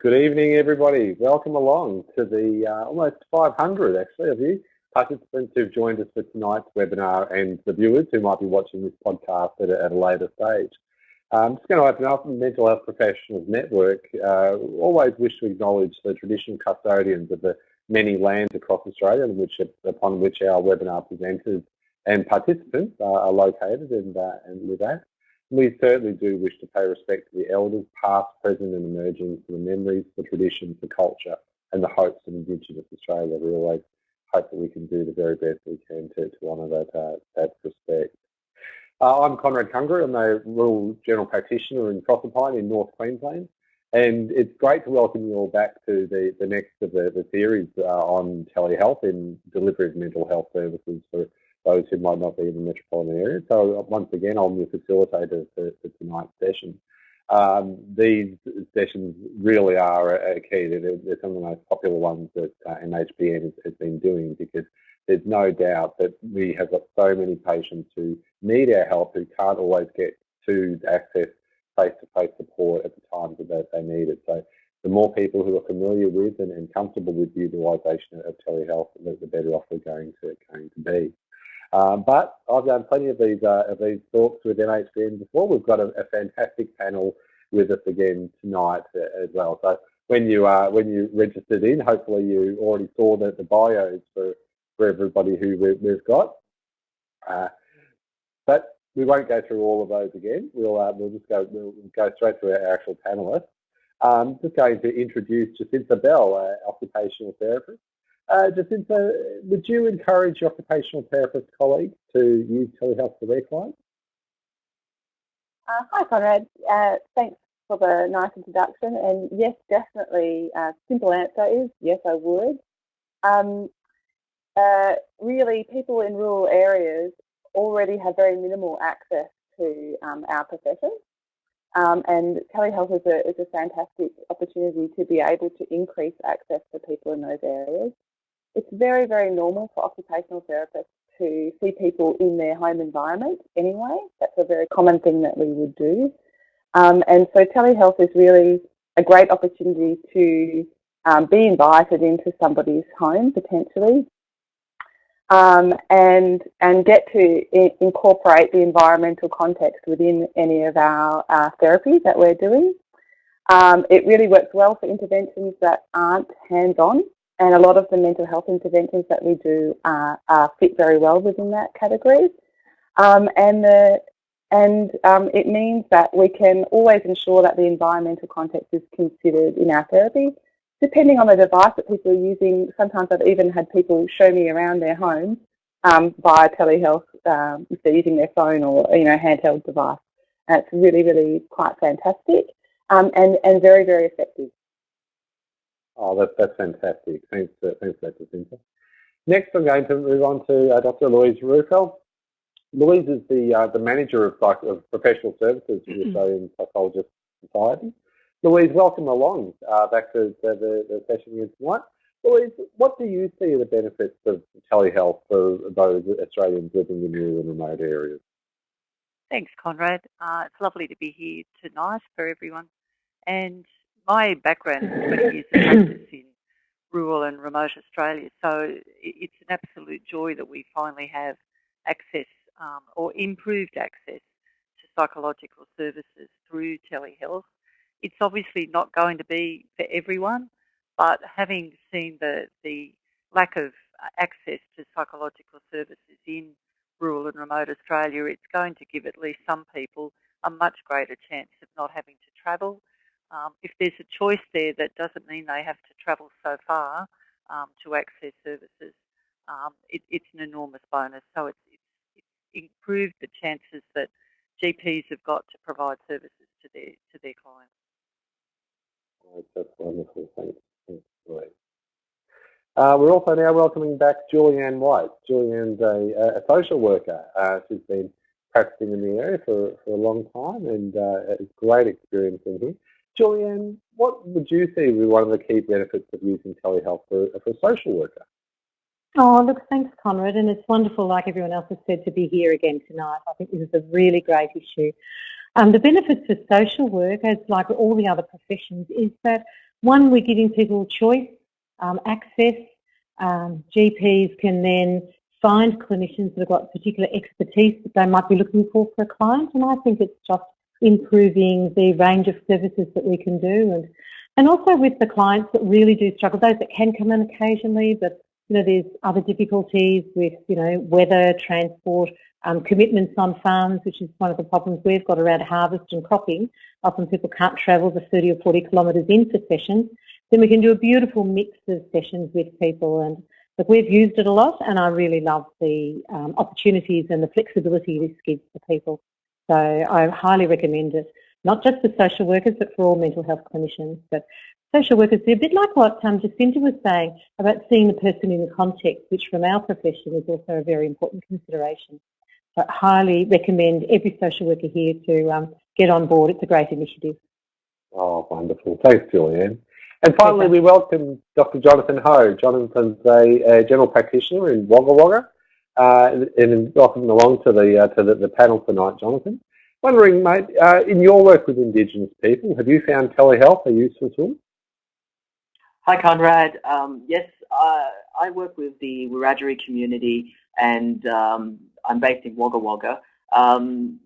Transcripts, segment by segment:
Good evening, everybody. Welcome along to the uh, almost 500, actually, of you participants who've joined us for tonight's webinar and the viewers who might be watching this podcast at a, at a later stage. I'm just going to open up the Mental Health Professionals Network. Uh, always wish to acknowledge the traditional custodians of the many lands across Australia which, upon which our webinar presenters and participants are located and, uh, and live at. We certainly do wish to pay respect to the elders, past, present and emerging, for the memories, the traditions, the culture and the hopes of Indigenous Australia. We always hope that we can do the very best we can to, to honour that, uh, that respect. Uh, I'm Conrad Kungra. I'm a rural general practitioner in Proserpine in North Queensland. And it's great to welcome you all back to the, the next of the, the series uh, on telehealth and delivery of mental health services for those who might not be in the metropolitan area. So once again, I'm the facilitator for, for tonight's session. Um, these sessions really are a, key. They're, they're, some of the most popular ones that uh, MHPN has, has, been doing because there's no doubt that we have got so many patients who need our help who can't always get to access face-to-face -face support at the times that they need it. So the more people who are familiar with and, and comfortable with the utilisation of telehealth, the, the better off we're going to, going to be. Um, but I've done plenty of these uh, of these talks with MHPN before. We've got a, a, fantastic panel with us again tonight uh, as well. So when you uh, when you registered in, hopefully you already saw the, the bios for for everybody who we, we've got. Uh, but we won't go through all of those again. We'll uh, we'll just go we'll go straight to our actual panelists. Um, just going to introduce Jacinta Bell, occupational therapist. Uh, Jacinta, would you encourage your occupational therapist colleagues to use telehealth for their clients? Uh, hi, Conrad. Uh, thanks for the nice introduction. And yes, definitely. Uh, simple answer is yes, I would. Um, uh, really, people in rural areas already have very minimal access to um, our profession. Um, and telehealth is a, is a fantastic opportunity to be able to increase access for people in those areas. It's very, very normal for occupational therapists to see people in their home environment anyway. That's a very common thing that we would do. Um, and so telehealth is really a great opportunity to um, be invited into somebody's home potentially um, and and get to incorporate the environmental context within any of our uh, therapies that we're doing. Um, it really works well for interventions that aren't hands-on and a lot of the mental health interventions that we do uh, uh, fit very well within that category. Um, and the, and um, it means that we can always ensure that the environmental context is considered in our therapy. Depending on the device that people are using, sometimes I've even had people show me around their home um, via telehealth um, if they're using their phone or you know handheld device. And it's really, really quite fantastic um, and, and very, very effective. Oh, that, that's fantastic. Thanks, uh, thanks, Jacinta. Next, I'm going to move on to uh, Dr. Louise Roufeil. Louise is the uh, the manager of, of professional services for the mm-hmm. Australian Psychologist Society. Louise, welcome along uh, back to, the, the, session here tonight. Louise, what do you see are the benefits of telehealth for those Australians living in rural and remote areas? Thanks, Conrad. Uh, it's lovely to be here tonight for everyone. And my background is 20 years of practice in rural and remote Australia, so it's an absolute joy that we finally have access um, or improved access to psychological services through telehealth. It's obviously not going to be for everyone, but having seen the, the lack of access to psychological services in rural and remote Australia, it's going to give at least some people a much greater chance of not having to travel um, if there's a choice there, that doesn't mean they have to travel so far um, to access services. Um, it, it's an enormous bonus. So it's, it's, improved the chances that GPs have got to provide services to their to their clients. Right, that's wonderful. Thanks. Thanks uh, we're also now welcoming back Julianne Whyte. Julianne's a, a social worker. Uh, she's been practicing in the area for, for a long time and uh, has great experience in here. Julianne, what would you see be one of the key benefits of using telehealth for, for a social worker? Oh, look, thanks, Conrad, and it's wonderful, like everyone else has said, to be here again tonight. I think this is a really great issue. Um, the benefits for social work, as like all the other professions, is that One, we're giving people choice, um, access. Um, GPs can then find clinicians that have got particular expertise that they might be looking for for a client, and I think it's just improving the range of services that we can do and and also with the clients that really do struggle, those that can come in occasionally, but you know, there's other difficulties with, you know, weather, transport, um, commitments on farms, which is one of the problems we've got around harvest and cropping. Often people can't travel the 30 or 40 kilometres in for sessions. Then we can do a beautiful mix of sessions with people and but we've used it a lot and I really love the um, opportunities and the flexibility this gives for people. So I highly recommend it, not just for social workers, but for all mental health clinicians. But social workers, they're a bit like what um, Jacinta was saying about seeing the person in the context, which from our profession is also a very important consideration. So I highly recommend every social worker here to um, get on board. It's a great initiative. Oh, wonderful. Thanks, Julianne. And finally, we welcome Dr. Jonathan Ho. Jonathan's a, a general practitioner in Wagga Wagga, uh, and welcome along to the uh, to the, the, panel tonight, Jonathan. Wondering, mate, uh, in your work with Indigenous people, have you found telehealth a useful tool? Hi, Conrad. Um, yes, I work with the Wiradjuri community, and um, I'm based in Wagga Wagga. Um,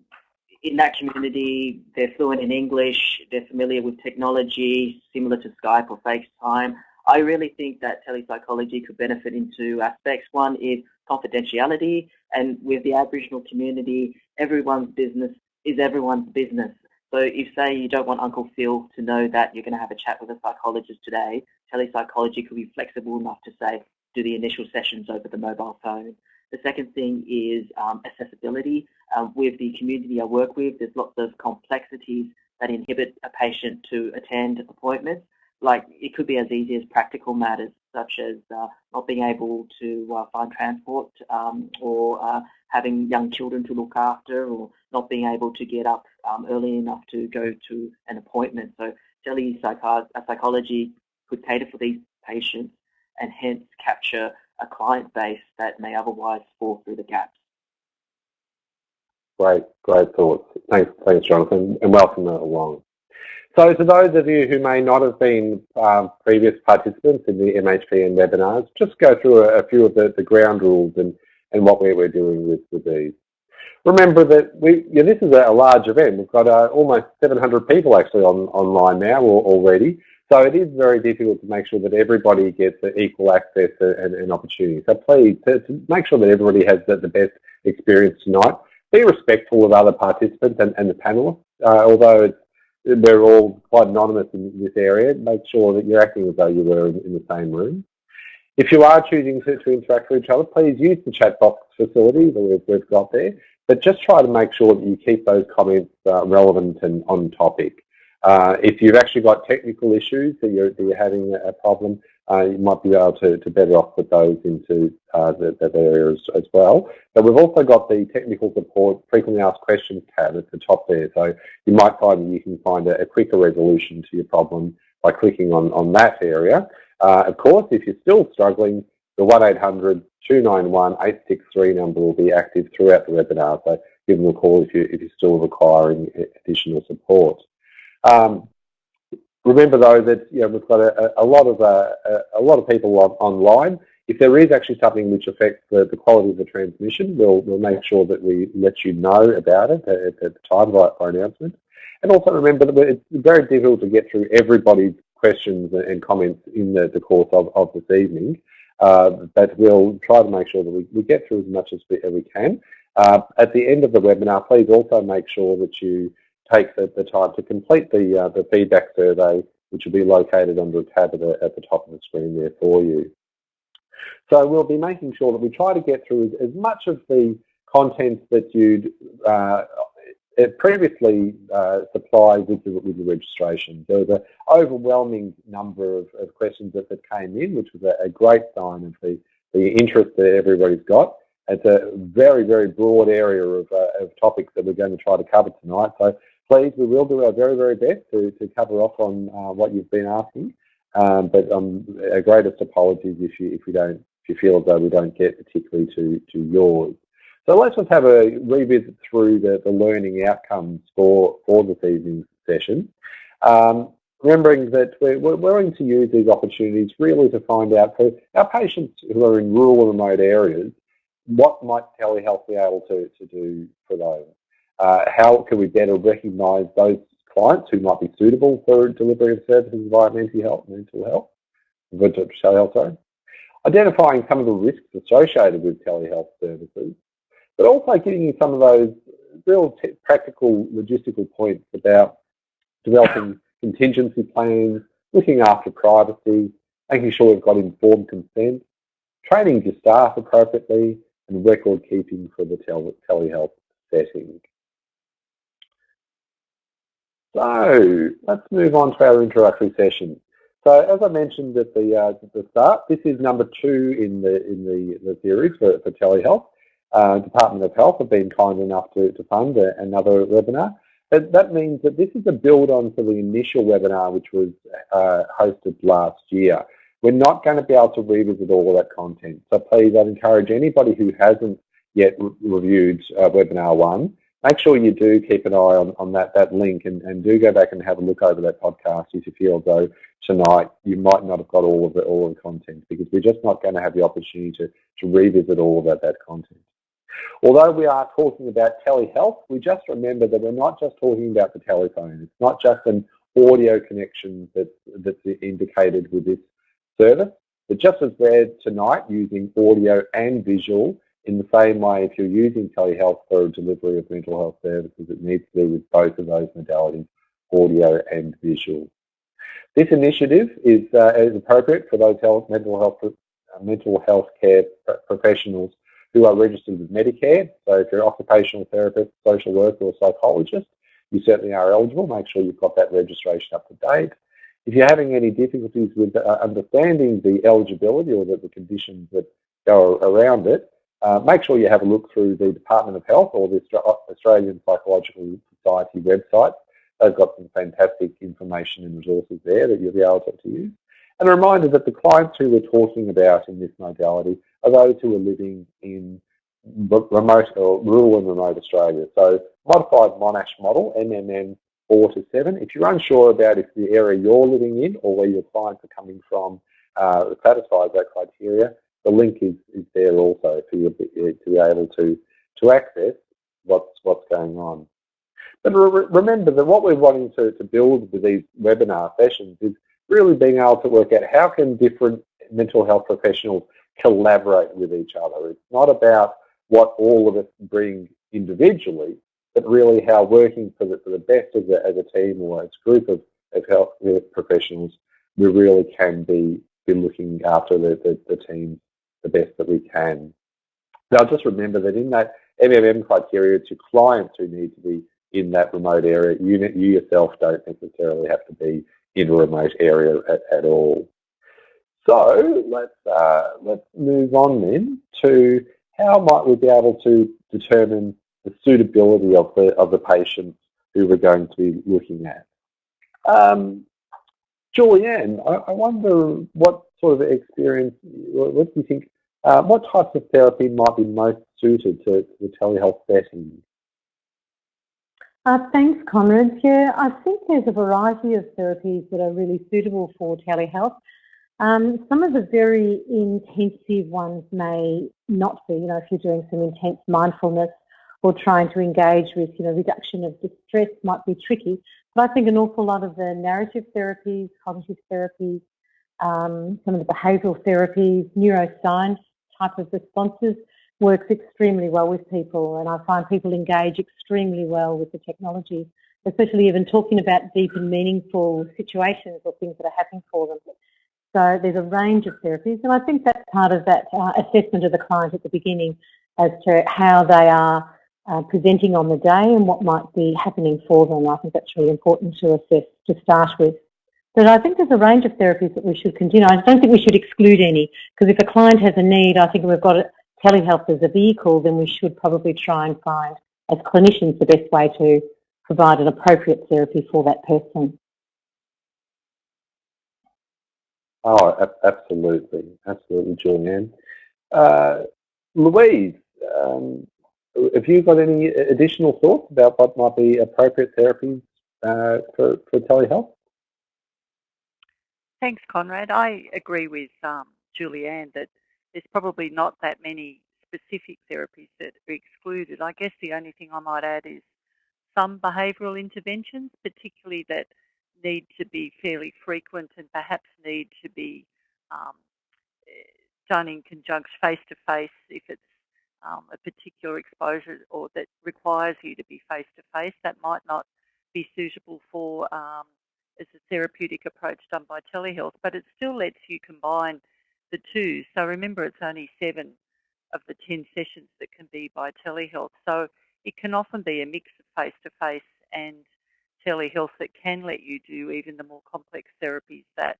in that community, they're fluent in English, they're familiar with technology, similar to Skype or FaceTime. I really think that telepsychology could benefit in two aspects. One is confidentiality, and with the Aboriginal community, everyone's business is everyone's business. So if, say, you don't want Uncle Phil to know that you're going to have a chat with a psychologist today, telepsychology could be flexible enough to say, do the initial sessions over the mobile phone. The second thing is um, accessibility. Um, with the community I work with, there's lots of complexities that inhibit a patient to attend appointments. Like it could be as easy as practical matters, such as uh, not being able to uh, find transport um, or uh, having young children to look after or not being able to get up um, early enough to go to an appointment. So telepsychology could cater for these patients and hence capture a client base that may otherwise fall through the gaps. Great, great thoughts. Thanks, thanks, Jonathan, and welcome along. So to those of you who may not have been um, previous participants in the MHPN webinars, just go through a, a few of the, the, ground rules and, and what we're, we're doing with, with these. Remember that we, this is a, large event. We've got uh, almost 700 people actually on, online now already. So it is very difficult to make sure that everybody gets equal access and, and opportunity. So please, to, to, make sure that everybody has the, the, best experience tonight, be respectful of other participants and, and the panelists. Uh, although we're all quite anonymous in this area, make sure that you're acting as though you were in, in the same room. If you are choosing to, to, interact with each other, please use the chat box facility that we've, we've got there, but just try to make sure that you keep those comments uh, relevant and on topic. Uh, if you've actually got technical issues that you're, that you're having a problem, uh, you might be able to, to better off put those into uh, the, the areas as well. But we've also got the technical support frequently asked questions tab at the top there. So you might find that you can find a, a quicker resolution to your problem by clicking on, on that area. Uh, of course, if you're still struggling, the 1-800-291-863 number will be active throughout the webinar. So give them a call if, you, if you're still requiring additional support. Um, remember though that you know, we've got a, a lot of uh, a lot of people on, online. If there is actually something which affects the, the quality of the transmission, we'll we'll make sure that we let you know about it at, at the time by, by announcement. And also remember that it's very difficult to get through everybody's questions and comments in the, the course of, of this evening. Uh, but we'll try to make sure that we, we get through as much as we, as we can. Uh, at the end of the webinar, please also make sure that you take the, the time to complete the, uh, the feedback survey, which will be located under a tab at the, at the top of the screen there for you. So we'll be making sure that we try to get through as, as much of the content that you'd uh, previously uh, supplied with the, with the registration. There was an overwhelming number of, of questions that, that came in, which was a, a great sign of the, the interest that everybody's got. It's a very, very broad area of, uh, of topics that we're going to try to cover tonight. So please, we will do our very, very best to, to cover off on uh, what you've been asking. Um, but um, our greatest apologies if you if we don't if you feel as though we don't get particularly to to yours. So let's just have a revisit through the, the learning outcomes for for this evening's session. Um, remembering that we're, we're willing to use these opportunities really to find out for our patients who are in rural and remote areas, what might telehealth be able to, to do for those? Uh, how can we better recognise those clients who might be suitable for delivery of services via mental health, mental health, telehealth, sorry. Identifying some of the risks associated with telehealth services, but also giving you some of those real practical logistical points about developing contingency plans, looking after privacy, making sure we've got informed consent, training your staff appropriately, and record keeping for the tele telehealth setting. So let's move on to our introductory session. So as I mentioned at the, uh, at the start, this is number two in the in the, the series for, for telehealth. Uh, Department of Health have been kind enough to, to fund a, another webinar. But that means that this is a build on to the initial webinar which was uh, hosted last year. We're not going to be able to revisit all of that content. So please, I'd encourage anybody who hasn't yet re reviewed uh, webinar one, make sure you do keep an eye on, on that, that link and, and do go back and have a look over that podcast if you feel though tonight you might not have got all of the, all of the content because we're just not going to have the opportunity to, to revisit all of that, that content. Although we are talking about telehealth, we just remember that we're not just talking about the telephone. It's not just an audio connection that, that's indicated with this service. But just as we're tonight using audio and visual in the same way if you're using telehealth for delivery of mental health services, it needs to be with both of those modalities, audio and visual. This initiative is, uh, is appropriate for those health, mental health uh, mental health care professionals who are registered with Medicare. So if you're an occupational therapist, social worker or psychologist, you certainly are eligible. Make sure you've got that registration up to date. If you're having any difficulties with uh, understanding the eligibility or the, the, conditions that go around it, uh, make sure you have a look through the Department of Health or the Australian Psychological Society website. They've got some fantastic information and resources there that you'll be able to, use. And a reminder that the clients who we're talking about in this modality are those who are living in remote or rural and remote Australia. So modified Monash model, MMM 4 to 7. If you're unsure about if the area you're living in or where your clients are coming from uh, satisfies that criteria, the link is, is there also for you to be able to, to access what's, what's going on. But re remember that what we're wanting to, to build with these webinar sessions is really being able to work out how can different mental health professionals collaborate with each other. It's not about what all of us bring individually, but really how working for the, for the best as a, as a team or as a group of, of health professionals, we really can be, be looking after the, the, the team the best that we can. Now just remember that in that MMM criteria to clients who need to be in that remote area, you, you yourself don't necessarily have to be in a remote area at, at all. So let's uh, let's move on then to how might we be able to determine the suitability of the of the patients who we're going to be looking at. Um, Julianne, I, I, wonder what sort of experience, what do you think, uh, what types of therapy might be most suited to, the telehealth setting? Uh, thanks, Conrad. Yeah, I think there's a variety of therapies that are really suitable for telehealth. Um, some of the very intensive ones may not be, you know, if you're doing some intense mindfulness or trying to engage with, you know, reduction of distress might be tricky. But I think an awful lot of the narrative therapies, cognitive therapies, um, some of the behavioural therapies, neuroscience type of responses works extremely well with people and I find people engage extremely well with the technology, especially even talking about deep and meaningful situations or things that are happening for them. So there's a range of therapies, and I think that's part of that uh, assessment of the client at the beginning as to how they are uh, presenting on the day and what might be happening for them. I think that's really important to assess to start with. But I think there's a range of therapies that we should continue. I don't think we should exclude any, because if a client has a need, I think we've got telehealth as a vehicle, then we should probably try and find, as clinicians, the best way to provide an appropriate therapy for that person. Oh, absolutely, absolutely, Julianne. Uh, Louise, um, have you got any additional thoughts about what might be appropriate therapies uh, for, for telehealth? Thanks, Conrad. I agree with um, Julianne that there's probably not that many specific therapies that are excluded. I guess the only thing I might add is some behavioural interventions, particularly that need to be fairly frequent and perhaps need to be um, done in conjunction face to face if it's um, a particular exposure or that requires you to be face to face. That might not be suitable for um, as a therapeutic approach done by telehealth, but it still lets you combine the two. So remember, it's only seven of the 10 sessions that can be by telehealth. So it can often be a mix of face to face and telehealth that can let you do even the more complex therapies that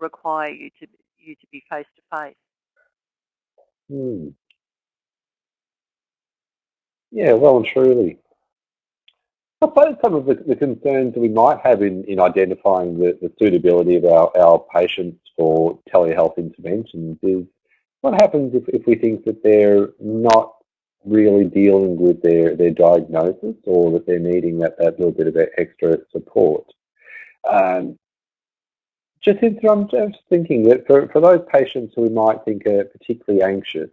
require you to you to be face to face. Hmm. Yeah, well and truly. I suppose some of the, the, concerns we might have in, in identifying the, the suitability of our, our patients for telehealth interventions is what happens if, if we think that they're not really dealing with their, their diagnosis or that they're needing that, that little bit of extra support. Um, just I'm just thinking that for, for those patients who we might think are particularly anxious,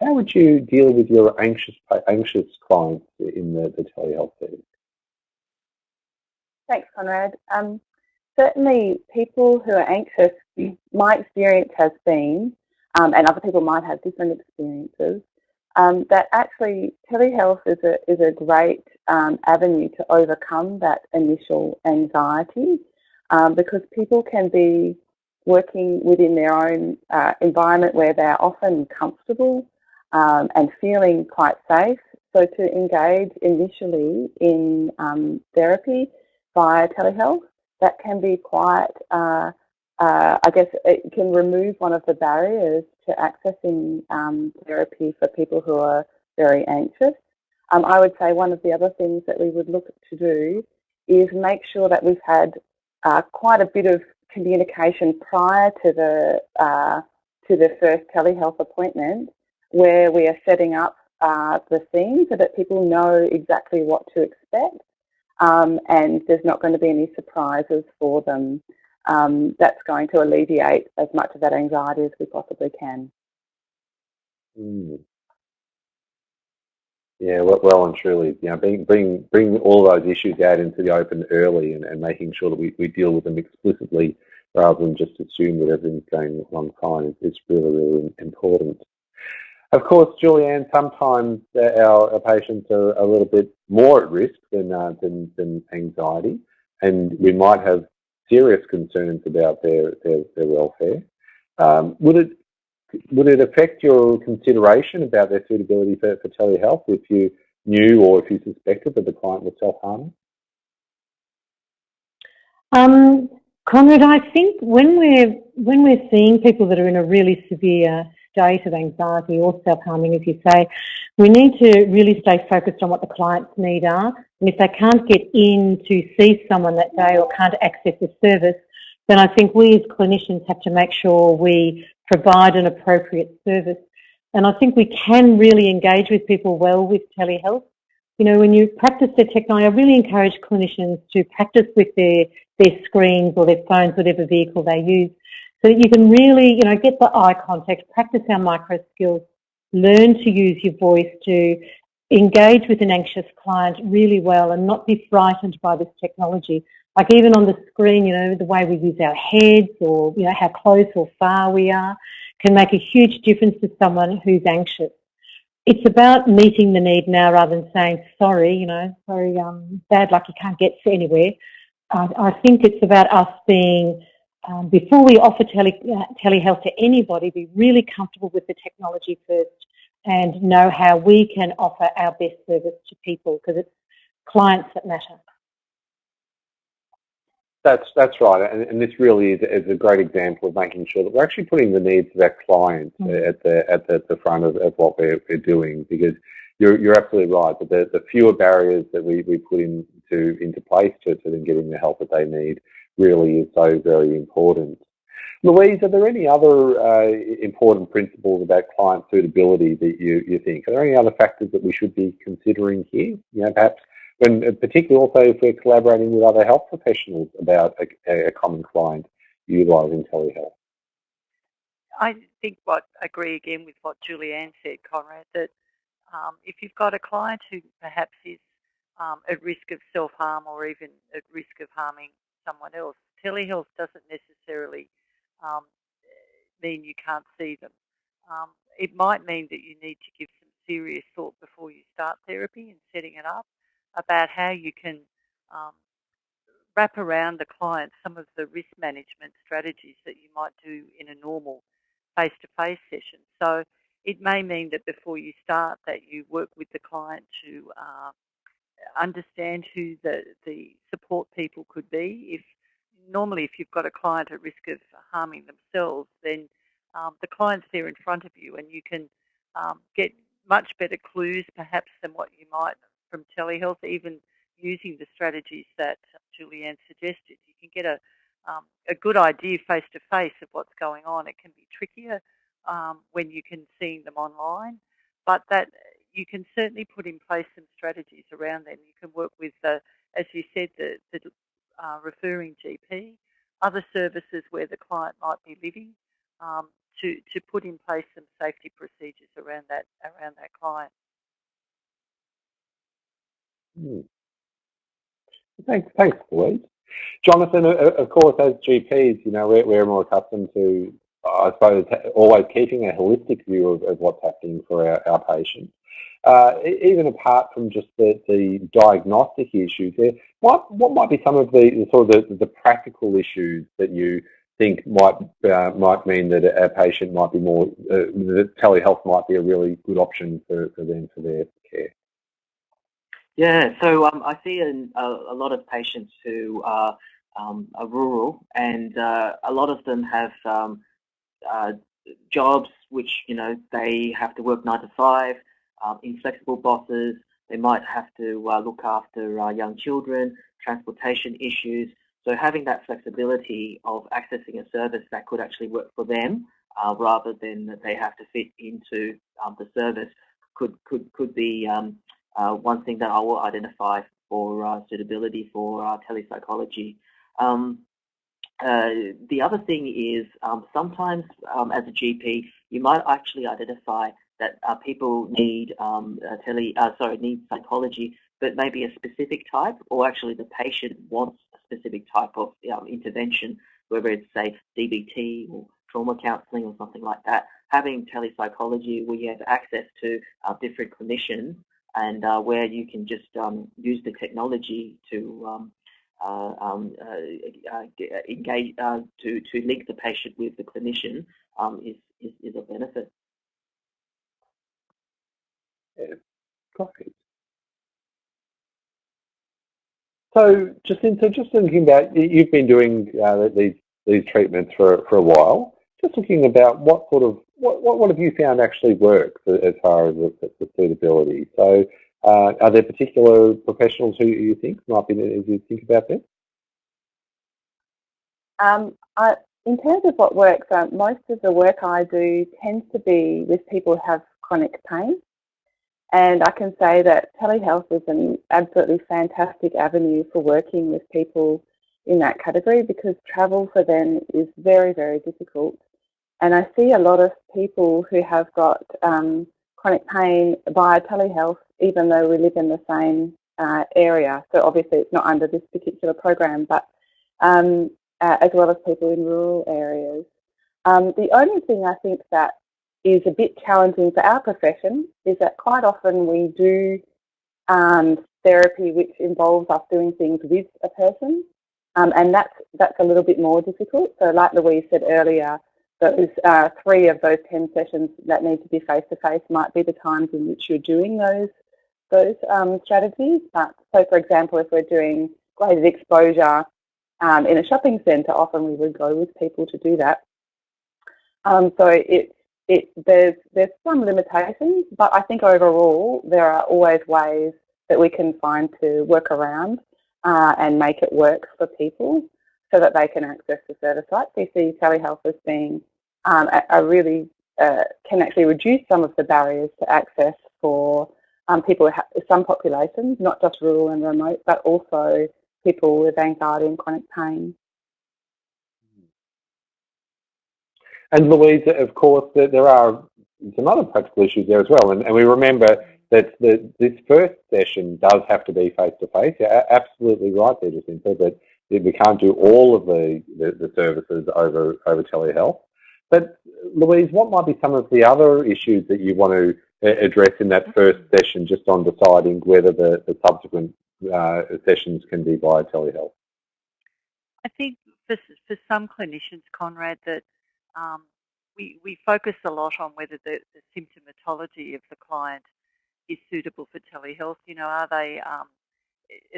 how would you deal with your anxious anxious clients in the, the telehealth setting? Thanks, Conrad. Um, certainly, people who are anxious, my experience has been, um, and other people might have different experiences, um, that actually telehealth is a, is a great um, avenue to overcome that initial anxiety um, because people can be working within their own uh, environment where they're often comfortable um, and feeling quite safe. So to engage initially in um, therapy via telehealth, that can be quite, uh, uh, I guess it can remove one of the barriers to accessing um, therapy for people who are very anxious. Um, I would say one of the other things that we would look to do is make sure that we've had uh, quite a bit of communication prior to the uh, to the first telehealth appointment, where we are setting up uh, the scene so that people know exactly what to expect, um, and there's not going to be any surprises for them. Um, that's going to alleviate as much of that anxiety as we possibly can. Mm. Yeah, well and truly, you know, bring, bring, bring all those issues out into the open early and, and making sure that we, we deal with them explicitly rather than just assume that everything's going along fine is really, really important. Of course, Julianne, sometimes our, our patients are a little bit more at risk than, uh, than, than anxiety, and we might have serious concerns about their, their, their welfare. Um, would it would it affect your consideration about their suitability for, for telehealth if you knew or if you suspected that the client was self-harming? Um, Conrad, I think when we're when we're seeing people that are in a really severe state of anxiety or self-harming, as you say, we need to really stay focused on what the client's needs are. And if they can't get in to see someone that day or can't access a service, then I think we as clinicians have to make sure we provide an appropriate service. And I think we can really engage with people well with telehealth. You know, when you practice the technology, I really encourage clinicians to practice with their, their screens or their phones, whatever vehicle they use, so that you can really, you know, get the eye contact, practice our micro skills, learn to use your voice to engage with an anxious client really well and not be frightened by this technology. Like even on the screen, you know, the way we use our heads or, you know, how close or far we are can make a huge difference to someone who's anxious. It's about meeting the need now rather than saying, sorry, you know, sorry, um, bad luck, you can't get to anywhere. Uh, I think it's about us being, um, before we offer tele, uh, telehealth to anybody, be really comfortable with the technology first and know how we can offer our best service to people because it's clients that matter. That's that's right, and, and this really is, is, a great example of making sure that we're actually putting the needs of our clients mm -hmm. at the at the, the front of, of what we're, we're, doing. Because you're you're absolutely right that the, the fewer barriers that we, we put into into place to, to them getting the help that they need really is so very important. Louise, are there any other uh, important principles about client suitability that you, you think? Are there any other factors that we should be considering here? You know, perhaps when particularly also if we're collaborating with other health professionals about a, a common client, utilising telehealth? I think what I agree again with what Julianne said, Conrad, that um, if you've got a client who perhaps is um, at risk of self-harm or even at risk of harming someone else, telehealth doesn't necessarily um, mean you can't see them. Um, it might mean that you need to give some serious thought before you start therapy and setting it up about how you can um, wrap around the client some of the risk management strategies that you might do in a normal face-to-face -face session. So it may mean that before you start that you work with the client to uh, understand who the, the support people could be. If Normally if you've got a client at risk of harming themselves, then um, the client's there in front of you and you can um, get much better clues perhaps than what you might from telehealth, even using the strategies that Julianne suggested. You can get a, um, a good idea face to face of what's going on. It can be trickier um, when you can see them online, but that you can certainly put in place some strategies around them. You can work with, the, as you said, the, the uh, referring GP, other services where the client might be living, um, to, to put in place some safety procedures around that around that client. Hmm. Thanks, thanks, Louise. Jonathan, of course, as GPs, you know, we're, we're more accustomed to, I suppose, always keeping a holistic view of, of what's happening for our, our patients. Uh, even apart from just the, the diagnostic issues, there, what, what might be some of the, sort of the, the, practical issues that you think might uh, might mean that a patient might be more, uh, that telehealth might be a really good option for, for them for their care? Yeah, so um, I see a, a, lot of patients who are, um, are rural and uh, a lot of them have um, uh, jobs which, you know, they have to work nine to five, um, inflexible bosses, they might have to uh, look after uh, young children, transportation issues. So having that flexibility of accessing a service that could actually work for them uh, rather than that they have to fit into um, the service could, could, could be um, uh, one thing that I will identify for uh, suitability for uh, telepsychology. Um, uh, the other thing is um, sometimes um, as a GP you might actually identify that uh, people need um, tele, uh, sorry, need psychology, but maybe a specific type, or actually the patient wants a specific type of um, intervention, whether it's say DBT or trauma counselling or something like that. Having telepsychology you have access to uh, different clinicians and uh, where you can just um, use the technology to um, uh, um, uh, uh, engage to to link the patient with the clinician um, is, is is a benefit. Great. So, so just thinking about you've been doing uh, these these treatments for for a while. Just thinking about what sort of what what, what have you found actually works as far as the, the suitability? So, uh, are there particular professionals who you think might be as you think about this? Um, I, in terms of what works, uh, most of the work I do tends to be with people who have chronic pain. And I can say that telehealth is an absolutely fantastic avenue for working with people in that category because travel for them is very, very difficult. And I see a lot of people who have got um, chronic pain via telehealth, even though we live in the same uh, area. So obviously it's not under this particular program, but um, uh, as well as people in rural areas. Um, the only thing I think that is a bit challenging for our profession is that quite often we do um, therapy which involves us doing things with a person um, and that's, that's a little bit more difficult. So like Louise said earlier, those uh, three of those 10 sessions that need to be face-to-face -face might be the times in which you're doing those, those um, strategies. But so for example, if we're doing graded exposure um, in a shopping centre, often we would go with people to do that. Um, so it's it, there's, there's some limitations, but I think overall there are always ways that we can find to work around uh, and make it work for people so that they can access the service. We see telehealth as being um, a, a, really, uh, can actually reduce some of the barriers to access for um, people, some populations, not just rural and remote, but also people with anxiety and chronic pain. And Louise, of course, there are some other practical issues there as well. And, and we remember that the, this first session does have to be face-to-face. -face. absolutely right there, Jacinta, that we can't do all of the, the, the, services over, over telehealth. But Louise, what might be some of the other issues that you want to address in that first session just on deciding whether the, the subsequent uh, sessions can be via telehealth? I think for, for some clinicians, Conrad, that um, we, we focus a lot on whether the, the, symptomatology of the client is suitable for telehealth. You know, are they um,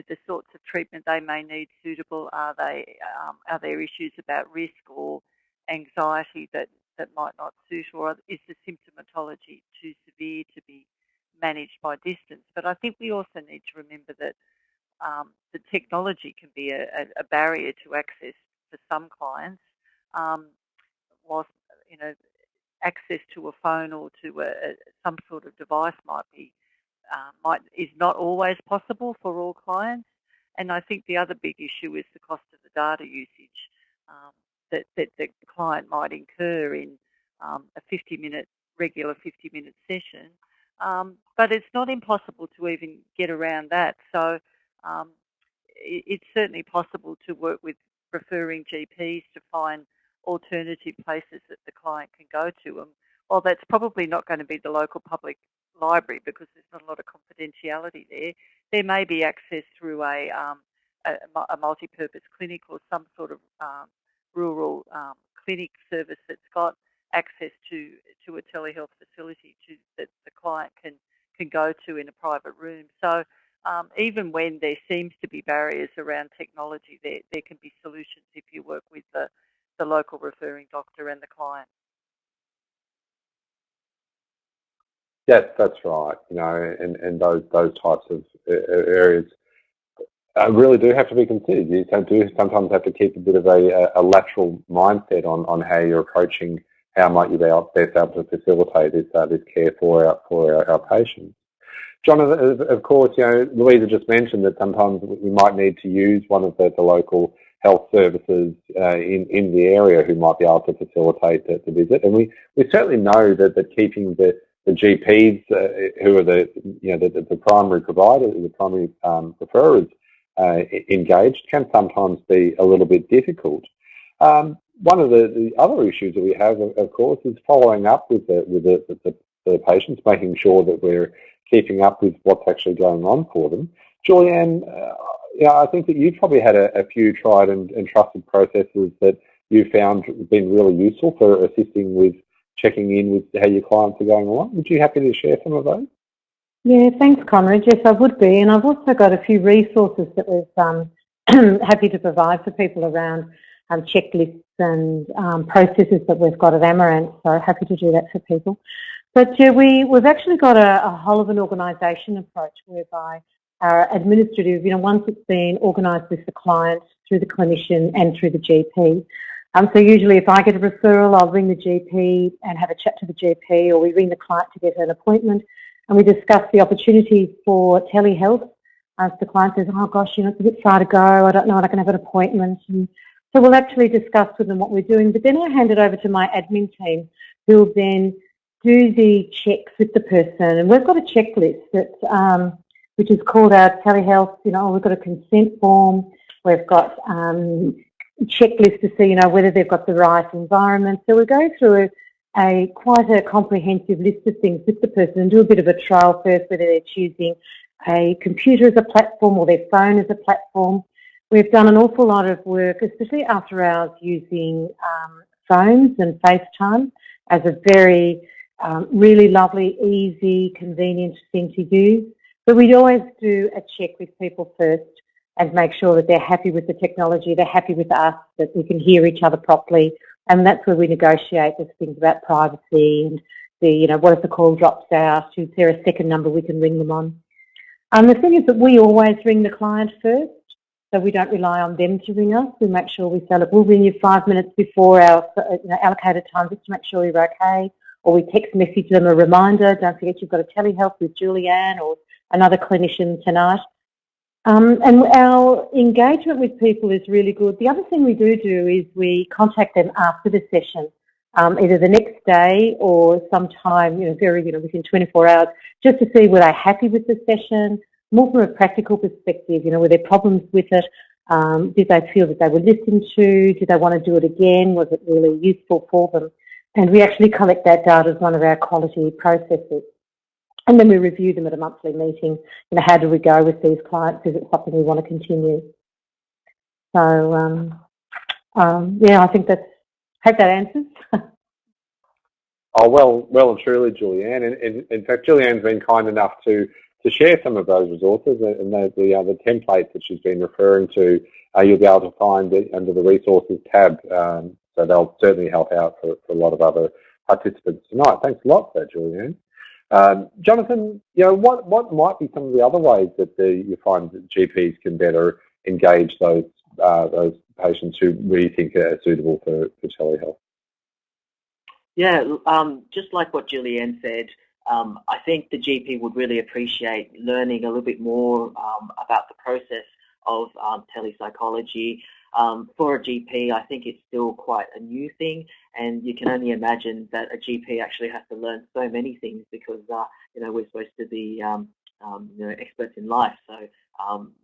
the sorts of treatment they may need suitable? Are they um, are there issues about risk or anxiety that, that might not suit, or is the symptomatology too severe to be managed by distance? But I think we also need to remember that um, the technology can be a, a, barrier to access for some clients. Um, whilst you know access to a phone or to a, a, some sort of device might be uh, might is not always possible for all clients. And I think the other big issue is the cost of the data usage um, that, that the client might incur in um, a 50 minute regular 50 minute session. Um, but it's not impossible to even get around that. So um, it, it's certainly possible to work with referring GPs to find alternative places that the client can go to. And while that's probably not going to be the local public library because there's not a lot of confidentiality there, there may be access through a, um, a, a multi-purpose clinic or some sort of um, rural um, clinic service that's got access to to a telehealth facility to, that the client can can go to in a private room. So um, even when there seems to be barriers around technology, there, there can be solutions if you work with the, the local referring doctor and the client. Yes, that's right. You know, and, and those those types of areas uh, really do have to be considered. You do sometimes have to keep a bit of a, a lateral mindset on, on how you're approaching how might you be best able to facilitate this uh, this care for our for our, our patients. John, of course, you know, Louisa just mentioned that sometimes we might need to use one of the, the local health services uh, in, in the area who might be able to facilitate the, the visit. And we, we certainly know that, that keeping the, the GPs uh, who are the, you know, the, the primary provider, the primary um, referrers uh, engaged can sometimes be a little bit difficult. Um, one of the, the other issues that we have, of, course, is following up with the, with the, the, the patients, making sure that we're keeping up with what's actually going on for them. Julianne, uh, yeah, I think that you've probably had a, a few tried and, and, trusted processes that you've found been really useful for assisting with checking in with how your clients are going along. Would you be happy to share some of those? Yeah, thanks, Conrad. Yes, I would be. And I've also got a few resources that we're um, happy to provide for people around um, checklists and um, processes that we've got at Amaranth. So happy to do that for people. But yeah, we, we've actually got a, a whole of an organisation approach whereby our administrative, you know, once it's been organised with the client, through the clinician and through the GP. Um, so usually if I get a referral, I'll ring the GP and have a chat to the GP or we ring the client to get an appointment and we discuss the opportunity for telehealth. As the client says, oh gosh, you know, it's a bit far to go, I don't know, I can have an appointment. And so we'll actually discuss with them what we're doing, but then I hand it over to my admin team who will then do the checks with the person. And we've got a checklist that, um, which is called our telehealth, you know, we've got a consent form, we've got um, checklist to see, you know, whether they've got the right environment. So we go through a, a, quite a comprehensive list of things with the person and do a bit of a trial first, whether they're choosing a computer as a platform or their phone as a platform. We've done an awful lot of work, especially after hours, using um, phones and FaceTime as a very um, really lovely, easy, convenient thing to use. But we'd always do a check with people first and make sure that they're happy with the technology, they're happy with us, that we can hear each other properly. And that's where we negotiate those things about privacy and the, you know, what if the call drops out? Is there a second number we can ring them on? And the thing is that we always ring the client first. So we don't rely on them to ring us. We make sure we say, look, we'll ring you five minutes before our you know, allocated time just to make sure you're okay or we text message them a reminder, don't forget you've got a telehealth with Julianne or another clinician tonight. Um, and our engagement with people is really good. The other thing we do do is we contact them after the session. um, either the next day or sometime, you know, very, you know, within 24 hours, just to see were they happy with the session, more from a practical perspective, you know, were there problems with it, um, did they feel that they were listened to, did they want to do it again, was it really useful for them? And we actually collect that data as one of our quality processes. And then we review them at a monthly meeting. You know, how do we go with these clients? Is it something we want to continue? So, um, um, yeah, I think that's, hope that answers. oh, well, well and truly, Julianne. And, in fact, Julianne's been kind enough to to share some of those resources and the, the, uh, the templates that she's been referring to, uh, you'll be able to find it under the resources tab. Um, so they'll certainly help out for, for, a lot of other participants tonight. Thanks a lot for that, Julianne. Um, Jonathan, you know, what, what might be some of the other ways that the, you find that GPs can better engage those uh, those patients who we think are suitable for, for telehealth? Yeah, um, just like what Julianne said, um, I think the GP would really appreciate learning a little bit more um, about the process of um, telepsychology. Um, for a GP, I think it's still quite a new thing, and you can only imagine that a GP actually has to learn so many things because uh, you know we're supposed to be um, um, you know experts in life. So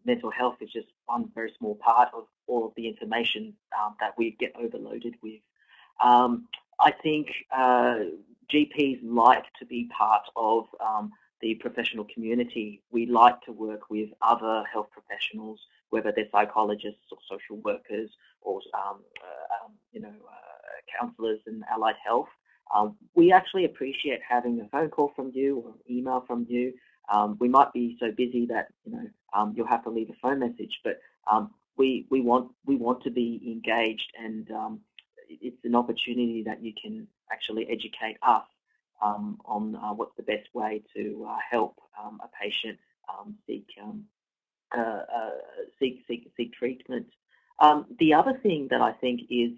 mental health is just one very small part of all of the information that we get overloaded with. I think uh, GPs like to be part of um, the professional community. We like to work with other health professionals, whether they're psychologists or social workers or um, uh, um, you know uh, counsellors in allied health. Um, we actually appreciate having a phone call from you or an email from you. Um, we might be so busy that you know um, you'll have to leave a phone message, but we we want we want to be engaged and it's an opportunity that you can actually educate us um, on uh, what's the best way to uh, help um, a patient um, seek, um, uh, uh, seek, seek, seek treatment. Um, the other thing that I think is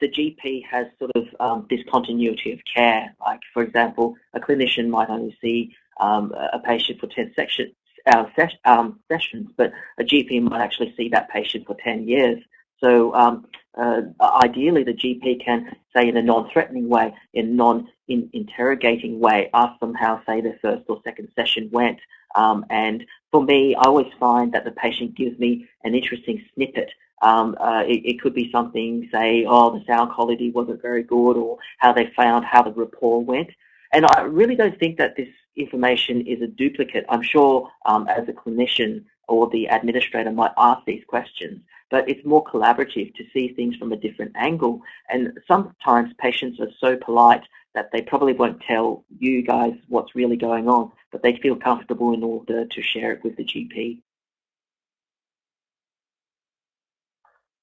the GP has sort of this continuity of care. Like, for example, a clinician might only see a patient for 10 sections, uh, ses um, sessions, but a GP might actually see that patient for 10 years. So um, uh, ideally, the GP can say in a non-threatening way, in non-interrogating way, ask them how, say, their first or second session went. Um, and for me, I always find that the patient gives me an interesting snippet. Um, uh, it, it, could be something, say, oh, the sound quality wasn't very good, or how they found how the rapport went. And I really don't think that this information is a duplicate. I'm sure um, as a clinician or the administrator might ask these questions but it's more collaborative to see things from a different angle. And sometimes patients are so polite that they probably won't tell you guys what's really going on, but they feel comfortable in order to share it with the GP.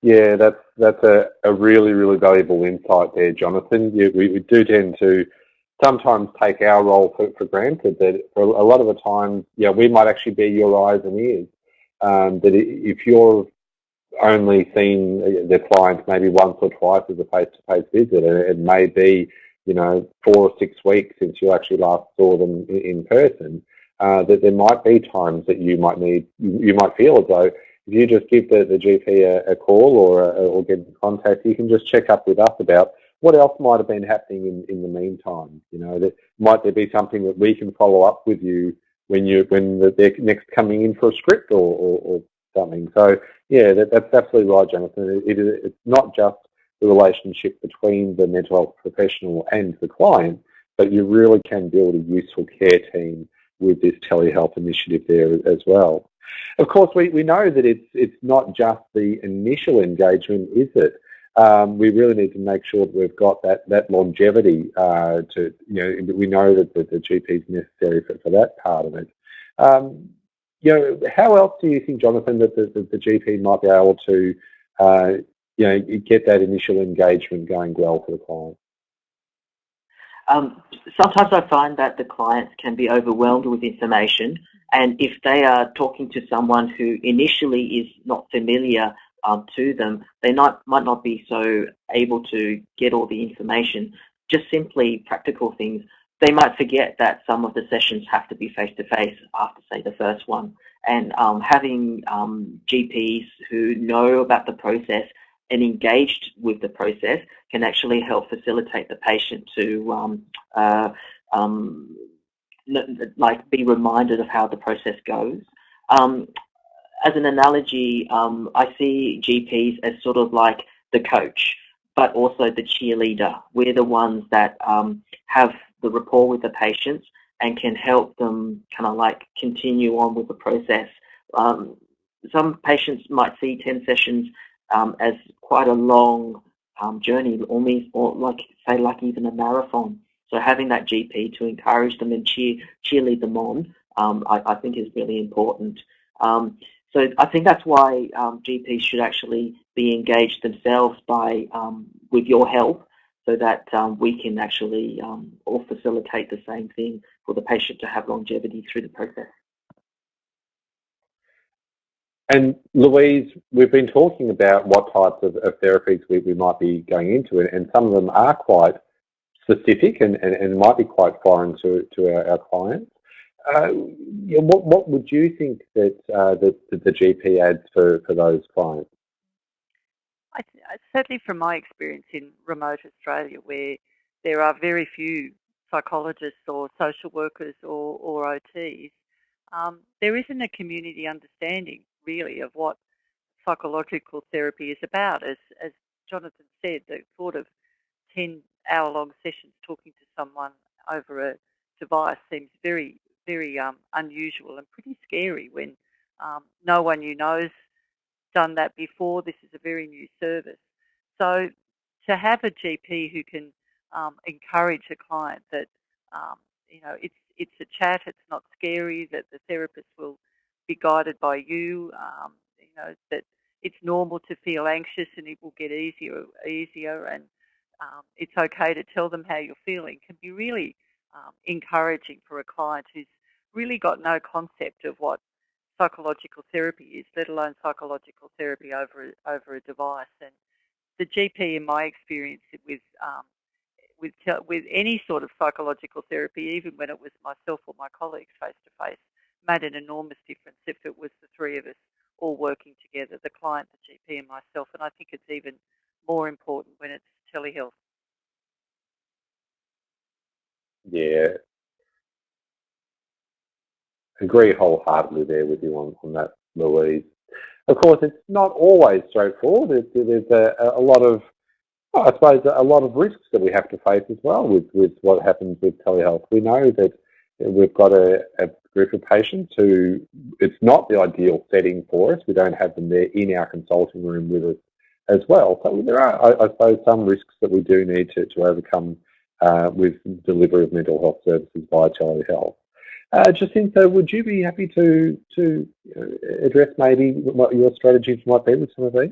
Yeah, that's that's a, a really, really valuable insight there, Jonathan. Yeah, we, we do tend to sometimes take our role for, for granted that for a lot of the time, yeah, we might actually be your eyes and ears. Um, that if you're only seen the client maybe once or twice as a face-to-face visit. And it may be, you know, four or six weeks since you actually last saw them in person. Uh, that there might be times that you might need, you might feel as though if you just give the, the GP a, a call or, a, or get in contact, you can just check up with us about what else might have been happening in, in the meantime. You know, that might there be something that we can follow up with you when you when they're next coming in for a script or, or, or something. So yeah, that, that's absolutely right, Jonathan. It, it, it's not just the relationship between the mental health professional and the client, but you really can build a useful care team with this telehealth initiative there as well. Of course, we, we know that it's it's not just the initial engagement, is it? Um, we really need to make sure that we've got that that longevity uh, to you know we know that the, the GP is necessary for, for that part of it. Um, you know, how else do you think, Jonathan, that the, the, the GP might be able to, uh, you know, get that initial engagement going well for the client? Um, sometimes I find that the clients can be overwhelmed with information and if they are talking to someone who initially is not familiar um, to them, they not, might not be so able to get all the information. Just simply practical things they might forget that some of the sessions have to be face-to-face -face after, say, the first one. And um, having um, GPs who know about the process and engaged with the process can actually help facilitate the patient to um, uh, um, like be reminded of how the process goes. Um, as an analogy, um, I see GPs as sort of like the coach, but also the cheerleader. We're the ones that um, have the rapport with the patients and can help them kind of like continue on with the process. Um, some patients might see 10 sessions um, as quite a long um, journey, almost or like say like even a marathon. So having that GP to encourage them and cheer cheerlead them on, um, I, I, think is really important. Um, so I think that's why um, GPs should actually be engaged themselves by um, with your help, so that um, we can actually all facilitate the same thing for the patient to have longevity through the process. And Louise, we've been talking about what types of, of therapies we, we, might be going into, and, and, some of them are quite specific and, and, and might be quite foreign to, to our, our clients. Uh, what, what would you think that, uh, the GP adds for, for those clients? I, certainly from my experience in remote Australia, where there are very few psychologists or social workers or, or OTs, um, there isn't a community understanding really of what psychological therapy is about. As, as Jonathan said, the thought of 10 hour long sessions talking to someone over a device seems very, very um, unusual and pretty scary when um, no one you know's done that before. This is a very new service. So to have a GP who can um, encourage a client that, um, you know, it's, it's a chat, it's not scary, that the therapist will be guided by you, um, you know, that it's normal to feel anxious and it will get easier, easier and um, it's okay to tell them how you're feeling can be really um, encouraging for a client who's really got no concept of what psychological therapy is, let alone psychological therapy over a, over a device. And the GP, in my experience, with um, with with any sort of psychological therapy, even when it was myself or my colleagues face to face, made an enormous difference if it was the three of us all working together, the client, the GP and myself. And I think it's even more important when it's telehealth. Yeah. Agree wholeheartedly there with you on, on that, Louise. Of course, it's not always straightforward. There's a, a lot of, I suppose, a lot of risks that we have to face as well with, with what happens with telehealth. We know that we've got a, a group of patients who it's not the ideal setting for us. We don't have them there in our consulting room with us as well. So there are, I, I suppose, some risks that we do need to, to overcome uh, with delivery of mental health services via telehealth. Uh, Jacinta, would you be happy to to address maybe what your strategies might be with some of these?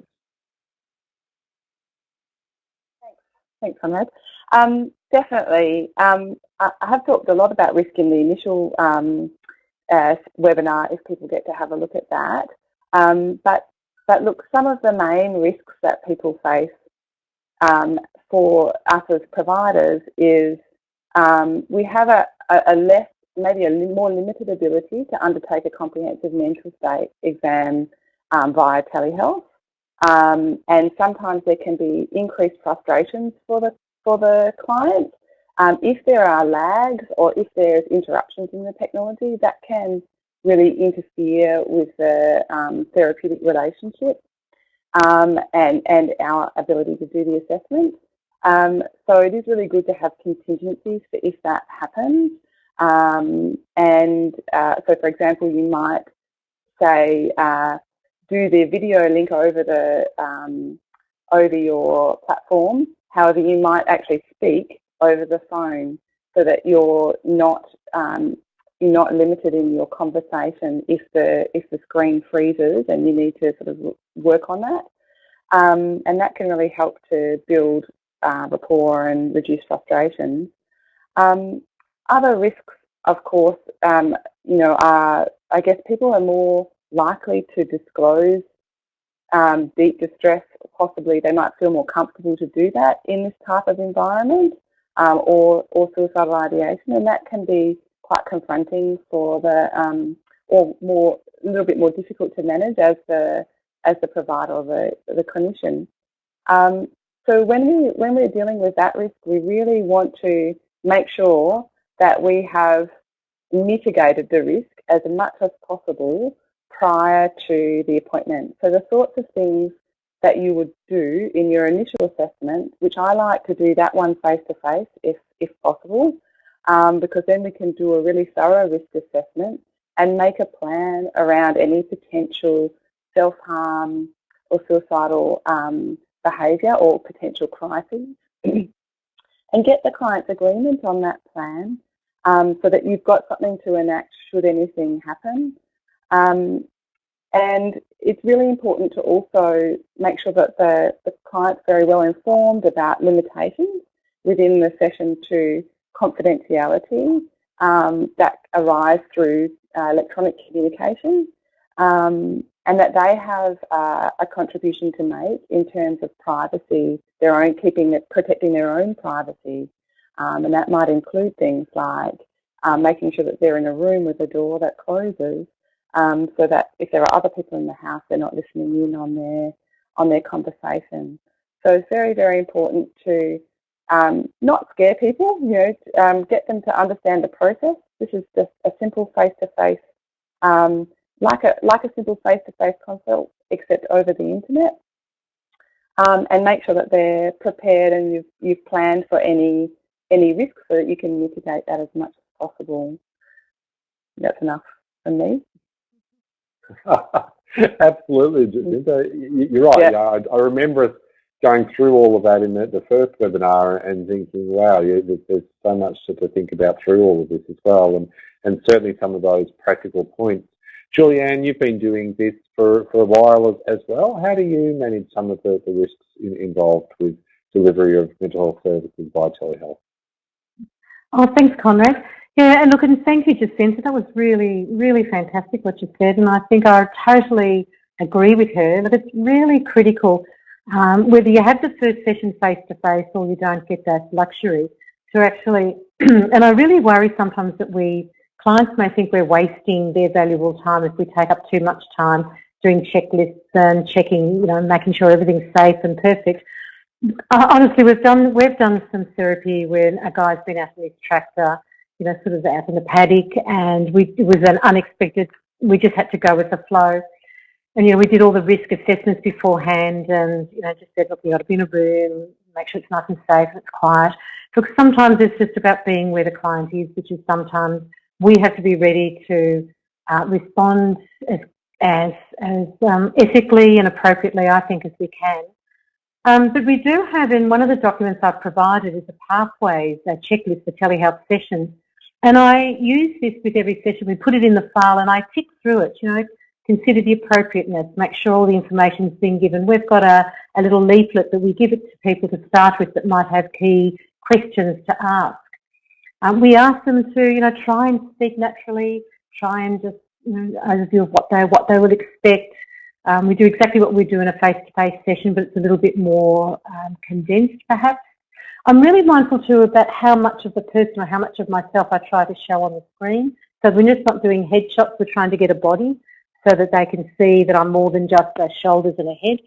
Thanks, Conrad. Um, definitely. Um, I, have talked a lot about risk in the initial um, uh, webinar if people get to have a look at that. Um, but, but look, some of the main risks that people face um, for us as providers is um, we have a, a, a, less, maybe a more limited ability to undertake a comprehensive mental state exam um, via telehealth. Um, and sometimes there can be increased frustrations for the, for the client um, if there are lags or if there's interruptions in the technology, that can really interfere with the um, therapeutic relationship um, and, and our ability to do the assessment. Um, so it is really good to have contingencies for if that happens. Um, and uh, so, for example, you might say, uh, do the video link over the um, over your platform. However, you might actually speak over the phone so that you're not um, you're not limited in your conversation if the if the screen freezes and you need to sort of work on that. Um, and that can really help to build uh, rapport and reduce frustration. Um, other risks, of course, um, you know, are I guess people are more likely to disclose um, deep distress. Possibly, they might feel more comfortable to do that in this type of environment um, or, or suicidal ideation, and that can be quite confronting for the, um, or more, a little bit more difficult to manage as the, as the provider or the, the clinician. Um, so when, we, when we're dealing with that risk, we really want to make sure that we have mitigated the risk as much as possible prior to the appointment. So the sorts of things that you would do in your initial assessment, which I like to do that one face-to-face -face if, if possible, um, because then we can do a really thorough risk assessment and make a plan around any potential self-harm or suicidal um, behaviour or potential crises and get the client's agreement on that plan um, so that you've got something to enact should anything happen. Um, and it's really important to also make sure that the, the client's very well informed about limitations within the session to confidentiality um, that arise through uh, electronic communication um, and that they have uh, a contribution to make in terms of privacy, their own keeping, protecting their own privacy. Um, and that might include things like um, making sure that they're in a room with a door that closes um, so that if there are other people in the house, they're not listening in on their, on their conversation. So it's very, very important to um, not scare people, you know, um, get them to understand the process. This is just a simple face-to-face, -face, um, like a like a simple face-to-face -face consult, except over the internet, and make sure that they're prepared and you've you've planned for any any risks so that you can mitigate that as much as possible. That's enough for me. Absolutely, Jacinta. Mm. You're right. Yeah. I, I remember going through all of that in the, the first webinar and thinking, wow, yeah, there's so much to, to, think about through all of this as well, and, and certainly some of those practical points. Julianne, you've been doing this for, for a while as, as well. How do you manage some of the, the risks in, involved with delivery of mental health services by telehealth? Oh, thanks, Conrad. Yeah, and look, and thank you, Jacinta. That was really, really fantastic what you said, and I think I totally agree with her that it's really critical um, whether you have the first session face-to-face or you don't get that luxury to actually, and I really worry sometimes that we, clients may think we're wasting their valuable time if we take up too much time doing checklists and checking, you know, making sure everything's safe and perfect. Uh, honestly, we've done we've done some therapy when a guy's been out in his tractor, you know, sort of out in the paddock, and we it was an unexpected. We just had to go with the flow, and, you know, we did all the risk assessments beforehand and, you know, just said, look, you've got to be in a room, make sure it's nice and safe and it's quiet. Look, sometimes it's just about being where the client is, which is sometimes we have to be ready to uh, respond as, as, as um, ethically and appropriately, I think, as we can. Um, but we do have in one of the documents I've provided is a pathways, a checklist for telehealth sessions. And I use this with every session. We put it in the file and I tick through it. You know, consider the appropriateness, make sure all the information is being given. We've got a, a little leaflet that we give it to people to start with that might have key questions to ask. Um, we ask them to, you know, try and speak naturally, try and just, you know, overview of what they, what they would expect. Um, we do exactly what we do in a face-to-face -face session, but it's a little bit more um, condensed, perhaps. I'm really mindful too about how much of the person or how much of myself I try to show on the screen. So we're just not doing headshots, we're trying to get a body so that they can see that I'm more than just a shoulders and a head,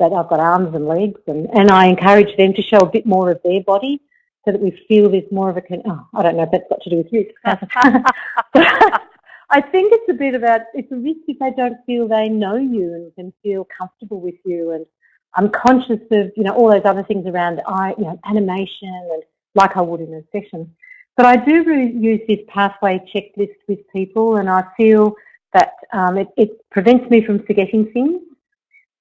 that I've got arms and legs. And, and I encourage them to show a bit more of their body so that we feel there's more of a, oh, I don't know if that's got to do with you. I think it's a bit about, it's a risk if they don't feel they know you and can feel comfortable with you. And I'm conscious of, you know, all those other things around eye, you know, animation and like I would in a session. But I do really use this pathway checklist with people and I feel that um, it, it, prevents me from forgetting things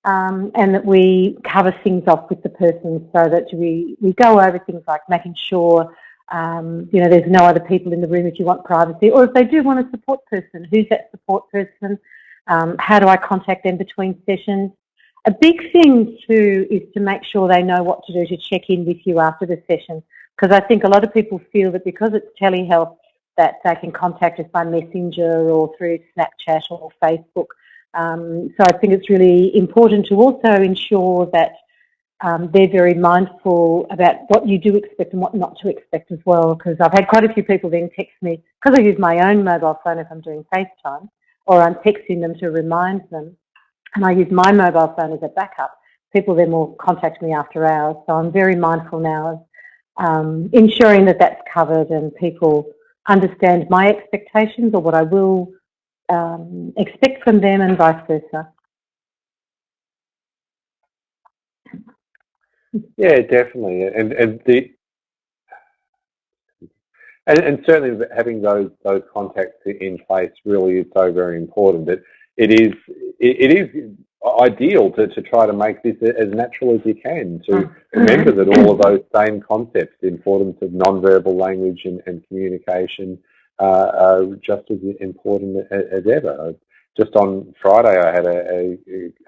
um, and that we cover things off with the person so that we, we go over things like making sure um, you know, there's no other people in the room if you want privacy, or if they do want a support person, who's that support person? Um, how do I contact them between sessions? A big thing too is to make sure they know what to do to check in with you after the session, because I think a lot of people feel that because it's telehealth, that they can contact us by messenger or through Snapchat or Facebook. Um, so I think it's really important to also ensure that um, they're very mindful about what you do expect and what not to expect as well because I've had quite a few people then text me because I use my own mobile phone if I'm doing FaceTime or I'm texting them to remind them and I use my mobile phone as a backup. people then will contact me after hours. So I'm very mindful now of um, ensuring that that's covered and people understand my expectations or what I will um, expect from them and vice versa. Yeah, definitely, and and the and, and certainly having those those contacts in place really is so very important. That it is it, it is ideal to, to try to make this as natural as you can, to mm. remember that all of those same concepts, the importance of non-verbal language and, and communication, uh, are just as important as, as, ever. Just on Friday, I had a,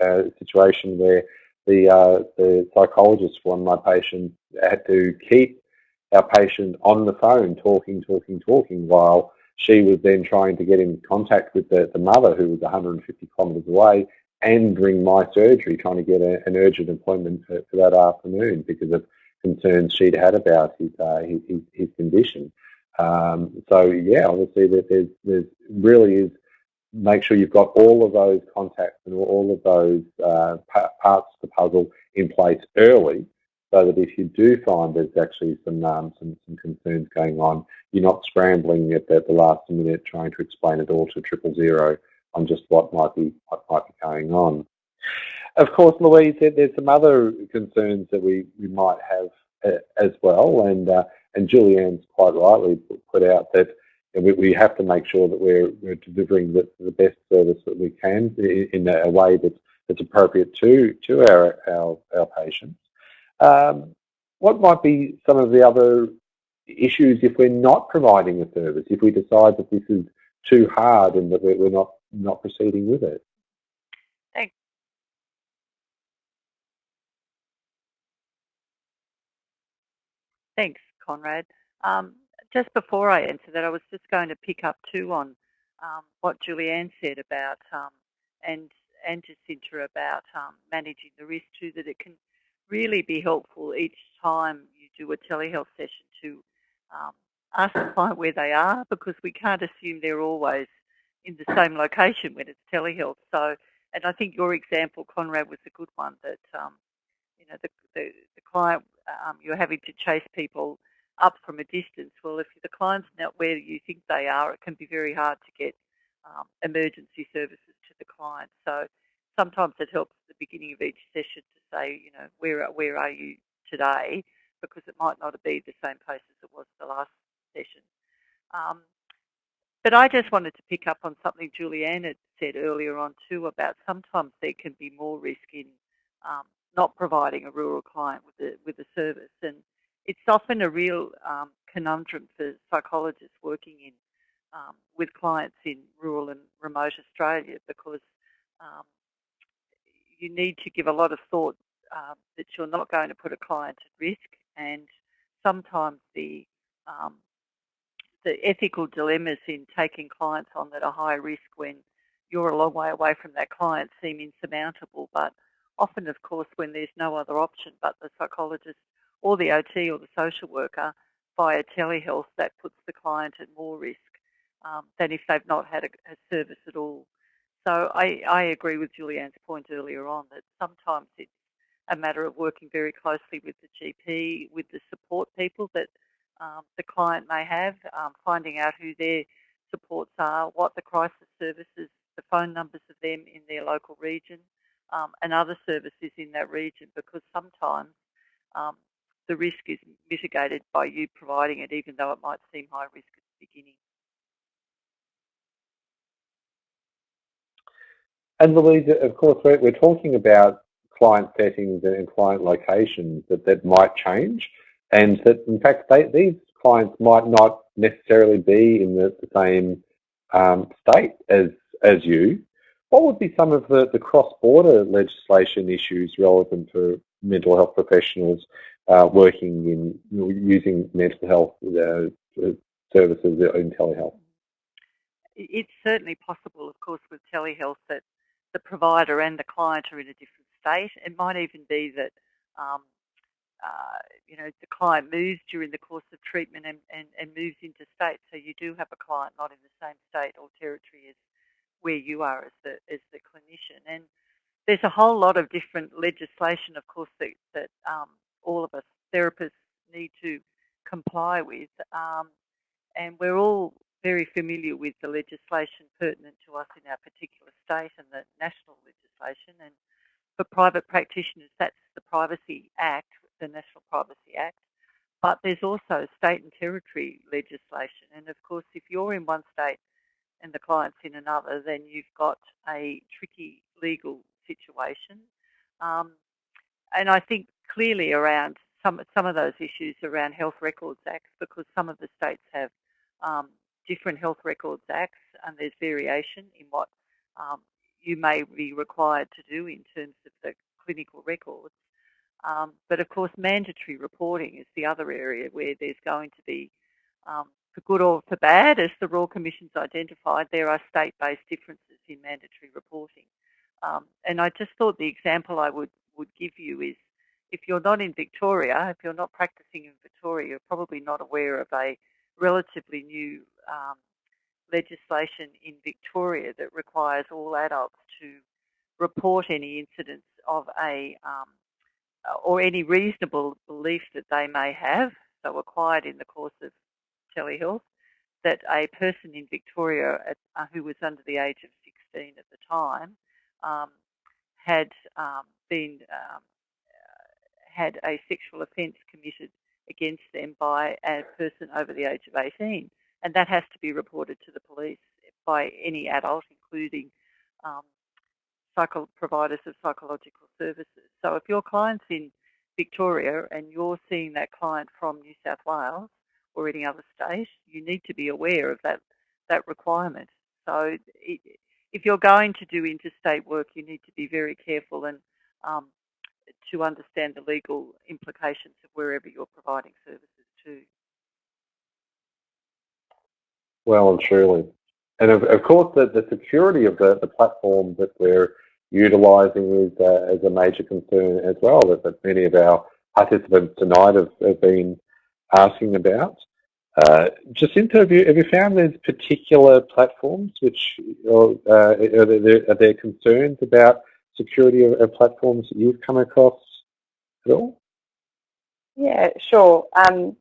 a, a situation where the, uh, the psychologist for my patients had to keep our patient on the phone talking, talking, talking while she was then trying to get in contact with the, the mother who was 150 kilometres away and bring my surgery, trying to get a, an urgent appointment for, for, that afternoon because of concerns she'd had about his uh, his, his, condition. Um, so yeah, obviously that there's there's really is make sure you've got all of those contacts and all of those uh, parts of the puzzle in place early so that if you do find there's actually some um, some, some concerns going on, you're not scrambling at the, the last minute trying to explain it all to triple zero on just what might be what might be going on. Of course, Louise, there's some other concerns that we, we might have uh, as well, and uh, and Julianne's quite rightly put out that we, we have to make sure that we're, we're delivering the, the best service that we can in, in a way that's, that's appropriate to to our our, our patients. Um, what might be some of the other issues if we're not providing a service, if we decide that this is too hard and that we're not not proceeding with it. Thanks. Thanks, Conrad. Um, just before I answer that, I was just going to pick up too on um, what Julianne said about um, and and Jacinta about um, managing the risk too. That it can really be helpful each time you do a telehealth session to um, ask the client where they are because we can't assume they're always in the same location when it's telehealth. So, and I think your example, Conrad, was a good one that, um, you know, the, the, the client, um, you're having to chase people up from a distance. Well, if the client's not where you think they are, it can be very hard to get um, emergency services to the client. So sometimes it helps at the beginning of each session to say, you know, where, where are you today? Because it might not be the same place as it was the last session. Um, but I just wanted to pick up on something Julianne had said earlier on too about sometimes there can be more risk in um, not providing a rural client with a, with a service. And it's often a real um, conundrum for psychologists working in um, with clients in rural and remote Australia because um, you need to give a lot of thought um, that you're not going to put a client at risk and sometimes the um, the ethical dilemmas in taking clients on that are high risk when you're a long way away from that client seem insurmountable. But often, of course, when there's no other option but the psychologist or the OT or the social worker via telehealth, that puts the client at more risk um, than if they've not had a, a service at all. So I, I agree with Julianne's point earlier on that sometimes it's a matter of working very closely with the GP, with the support people that um, the client may have, um, finding out who their supports are, what the crisis services, the phone numbers of them in their local region, um, and other services in that region because sometimes um, the risk is mitigated by you providing it even though it might seem high risk at the beginning. And Louise, of course, we're, talking about client settings and client locations that, that might change and that in fact they, these clients might not necessarily be in the, the same um, state as as you. What would be some of the, the cross-border legislation issues relevant for mental health professionals uh, working in using mental health uh, services in telehealth? It's certainly possible, of course, with telehealth that the provider and the client are in a different state. It might even be that um, uh, you know, the client moves during the course of treatment and, and, and moves into state. So you do have a client not in the same state or territory as where you are as the, as the clinician. And there's a whole lot of different legislation, of course, that, that um, all of us therapists need to comply with. Um, and we're all very familiar with the legislation pertinent to us in our particular state and the national legislation. And for private practitioners, that's the Privacy Act, the National Privacy Act. But there's also state and territory legislation. And of course, if you're in one state and the client's in another, then you've got a tricky legal situation. Um, and I think clearly around some some of those issues around health records acts because some of the states have um, different health records acts and there's variation in what um, you may be required to do in terms of the clinical records. Um, but of course, mandatory reporting is the other area where there's going to be, um, for good or for bad, as the Royal Commission's identified, there are state-based differences in mandatory reporting. Um, and I just thought the example I would, would give you is if you're not in Victoria, if you're not practicing in Victoria, you're probably not aware of a relatively new um, legislation in Victoria that requires all adults to report any incidents of a um, or any reasonable belief that they may have, so acquired in the course of telehealth, that a person in Victoria at, uh, who was under the age of 16 at the time um, had um, been um, had a sexual offence committed against them by a person over the age of 18. And that has to be reported to the police by any adult, including um, psycho providers of psychological services. So if your client's in Victoria and you're seeing that client from New South Wales or any other state, you need to be aware of that, that requirement. So it, if you're going to do interstate work, you need to be very careful and um, to understand the legal implications of wherever you're providing services to. Well and truly. And of, of course, the, the security of the, the platform that we're utilising is uh, as a major concern as well that, that many of our participants tonight have, have been asking about. Uh, have you, have you found there's particular platforms which uh, are, there, are there concerns about security of, of, platforms that you've come across at all? Yeah, sure. Um,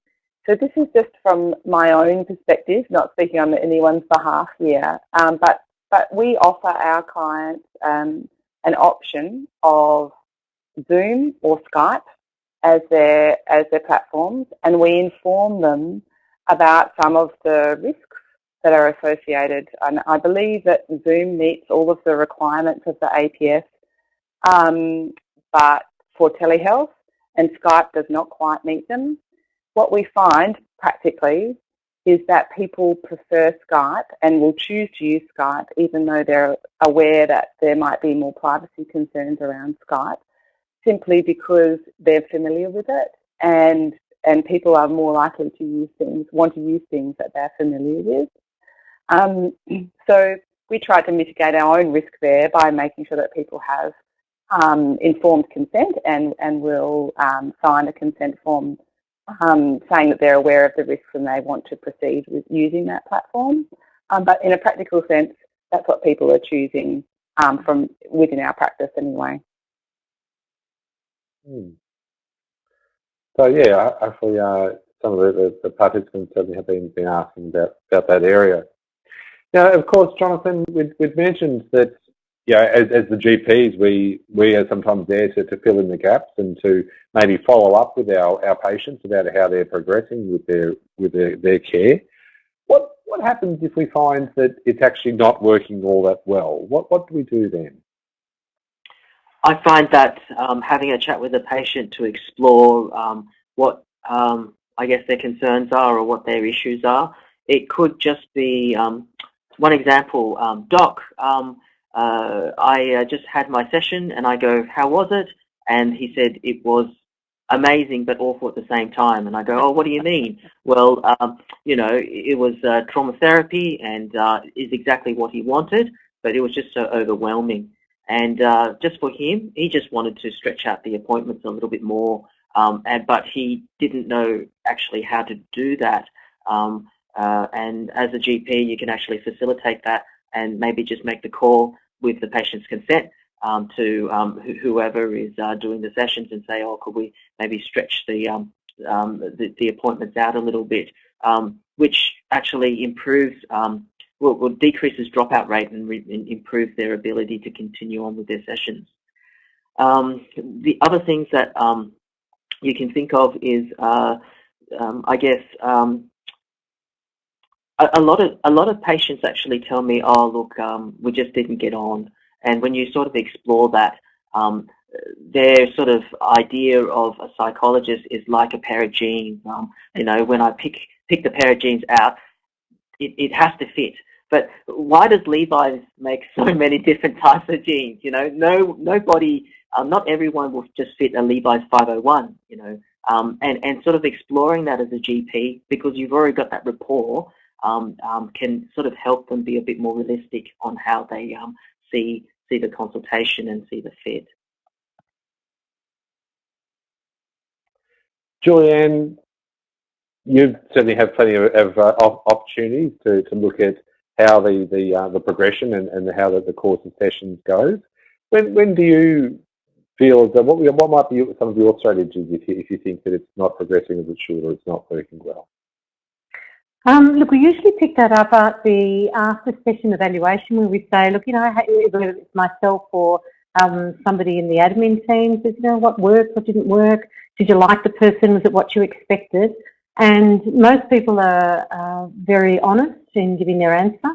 so this is just from my own perspective, not speaking on anyone's behalf here, um, but, but we offer our clients um, an option of Zoom or Skype as their, as their platforms, and we inform them about some of the risks that are associated. And I believe that Zoom meets all of the requirements of the APS um, but for telehealth, and Skype does not quite meet them. What we find practically is that people prefer Skype and will choose to use Skype even though they're aware that there might be more privacy concerns around Skype simply because they're familiar with it and and people are more likely to use things, want to use things that they're familiar with. Um, so we try to mitigate our own risk there by making sure that people have um, informed consent and, and will um, sign a consent form um, saying that they're aware of the risks and they want to proceed with using that platform. Um, but in a practical sense, that's what people are choosing um, from within our practice anyway. Hmm. So yeah, actually uh, some of the, the, participants certainly have been, been asking about, about that area. Now, of course, Jonathan, we'd, we'd mentioned that yeah, as, as the GPs, we, we are sometimes there to, to fill in the gaps and to maybe follow up with our, our patients about how they're progressing with their, with their, their care. What, what happens if we find that it's actually not working all that well? What, what do we do then? I find that um, having a chat with the patient to explore um, what um, I guess their concerns are or what their issues are, it could just be um, one example, um, doc, um, uh, I uh, just had my session and I go, how was it? And he said it was amazing but awful at the same time. And I go, oh, what do you mean? well, um, you know, it was uh, trauma therapy and uh, is exactly what he wanted, but it was just so overwhelming. And uh, just for him, he just wanted to stretch out the appointments a little bit more, um, and, but he didn't know actually how to do that. Um, uh, and as a GP, you can actually facilitate that and maybe just make the call with the patient's consent um, to um, wh whoever is uh, doing the sessions and say, oh, could we maybe stretch the, um, um, the, the, appointments out a little bit, um, which actually improves, um, will, will decreases dropout rate and, and improves their ability to continue on with their sessions. the other things that you can think of is, uh, I guess, a, lot of a lot of patients actually tell me, "Oh, look, um, we just didn't get on." And when you sort of explore that, um, their sort of idea of a psychologist is like a pair of jeans. Um, you know, when I pick pick the pair of jeans out, it, it has to fit. But why does Levi's make so many different types of jeans? You know, no nobody, um, not everyone will just fit a Levi's 501. You know, um, and and sort of exploring that as a GP because you've already got that rapport um, um, can sort of help them be a bit more realistic on how they um, see see the consultation and see the fit. Julianne, you certainly have plenty of, of uh, opportunities to, to look at how the the, uh, the progression and, and how the, the course of sessions goes. When when do you feel that what what might be some of your strategies if you if you think that it's not progressing as it should or it's not working well? Um, look, we usually pick that up at the after session evaluation where we say, look, you know, whether it's myself or um, somebody in the admin team says, you know, what worked, what didn't work, did you like the person, was it what you expected? And most people are uh, very honest in giving their answer.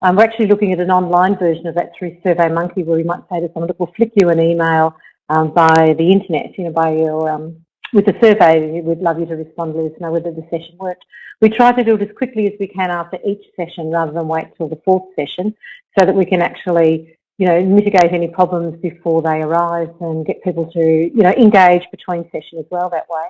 Um, we're actually looking at an online version of that through SurveyMonkey where we might say to someone, look, we'll flick you an email um, by the internet, you know, by your um, with the survey, we'd love you to respond, let us know whether the session worked. We try to do it as quickly as we can after each session rather than wait till the fourth session so that we can actually, you know, mitigate any problems before they arise and get people to, you know, engage between sessions as well that way.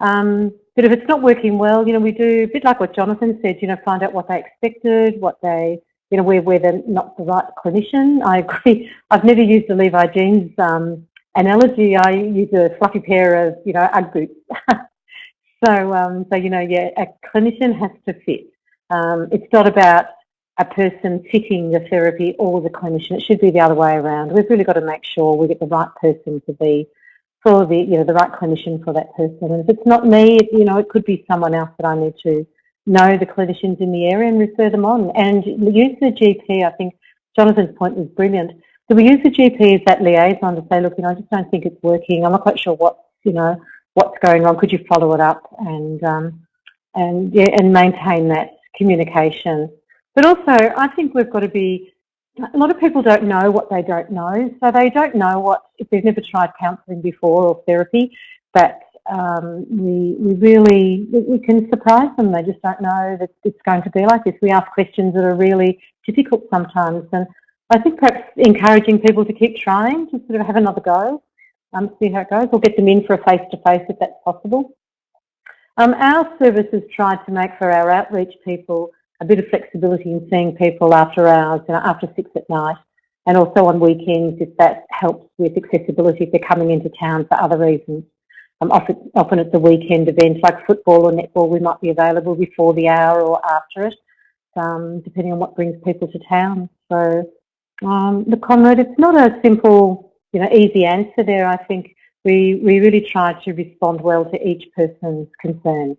Um, but if it's not working well, you know, we do a bit like what Jonathan said, you know, find out what they expected, what they, you know, where, where they're not the right clinician. I agree. I've never used the Levi jeans um, analogy, I use a fluffy pair of, you know, Ugg boots. so, um, so, you know, yeah, a clinician has to fit. Um, it's not about a person fitting the therapy or the clinician. It should be the other way around. We've really got to make sure we get the right person to be for the, you know, the right clinician for that person. And if it's not me, it, you know, it could be someone else that I need to know the clinicians in the area and refer them on. And use the GP, I think Jonathan's point was brilliant. So we use the GP as that liaison to say, look, you know, I just don't think it's working. I'm not quite sure what, you know, what's going on. Could you follow it up and um, and yeah, and maintain that communication? But also, I think we've got to be. A lot of people don't know what they don't know, so they don't know what if they've never tried counselling before or therapy. But um, we we really we can surprise them. They just don't know that it's going to be like this. We ask questions that are really difficult sometimes, and I think perhaps encouraging people to keep trying, to sort of have another go, um, see how it goes, or get them in for a face-to-face -face if that's possible. Um, our services tried to make for our outreach people a bit of flexibility in seeing people after hours, you know, after six at night, and also on weekends if that helps with accessibility if they're coming into town for other reasons. Um, often, often it's a weekend event like football or netball, we might be available before the hour or after it, um, depending on what brings people to town. So um, the Conrad, it's not a simple, you know, easy answer there. I think we, we really try to respond well to each person's concerns.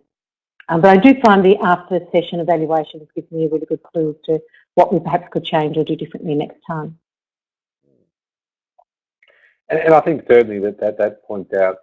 Um, but I do find the after session evaluations give me a really good clue as to what we perhaps could change or do differently next time. And, and I think certainly that, that that points out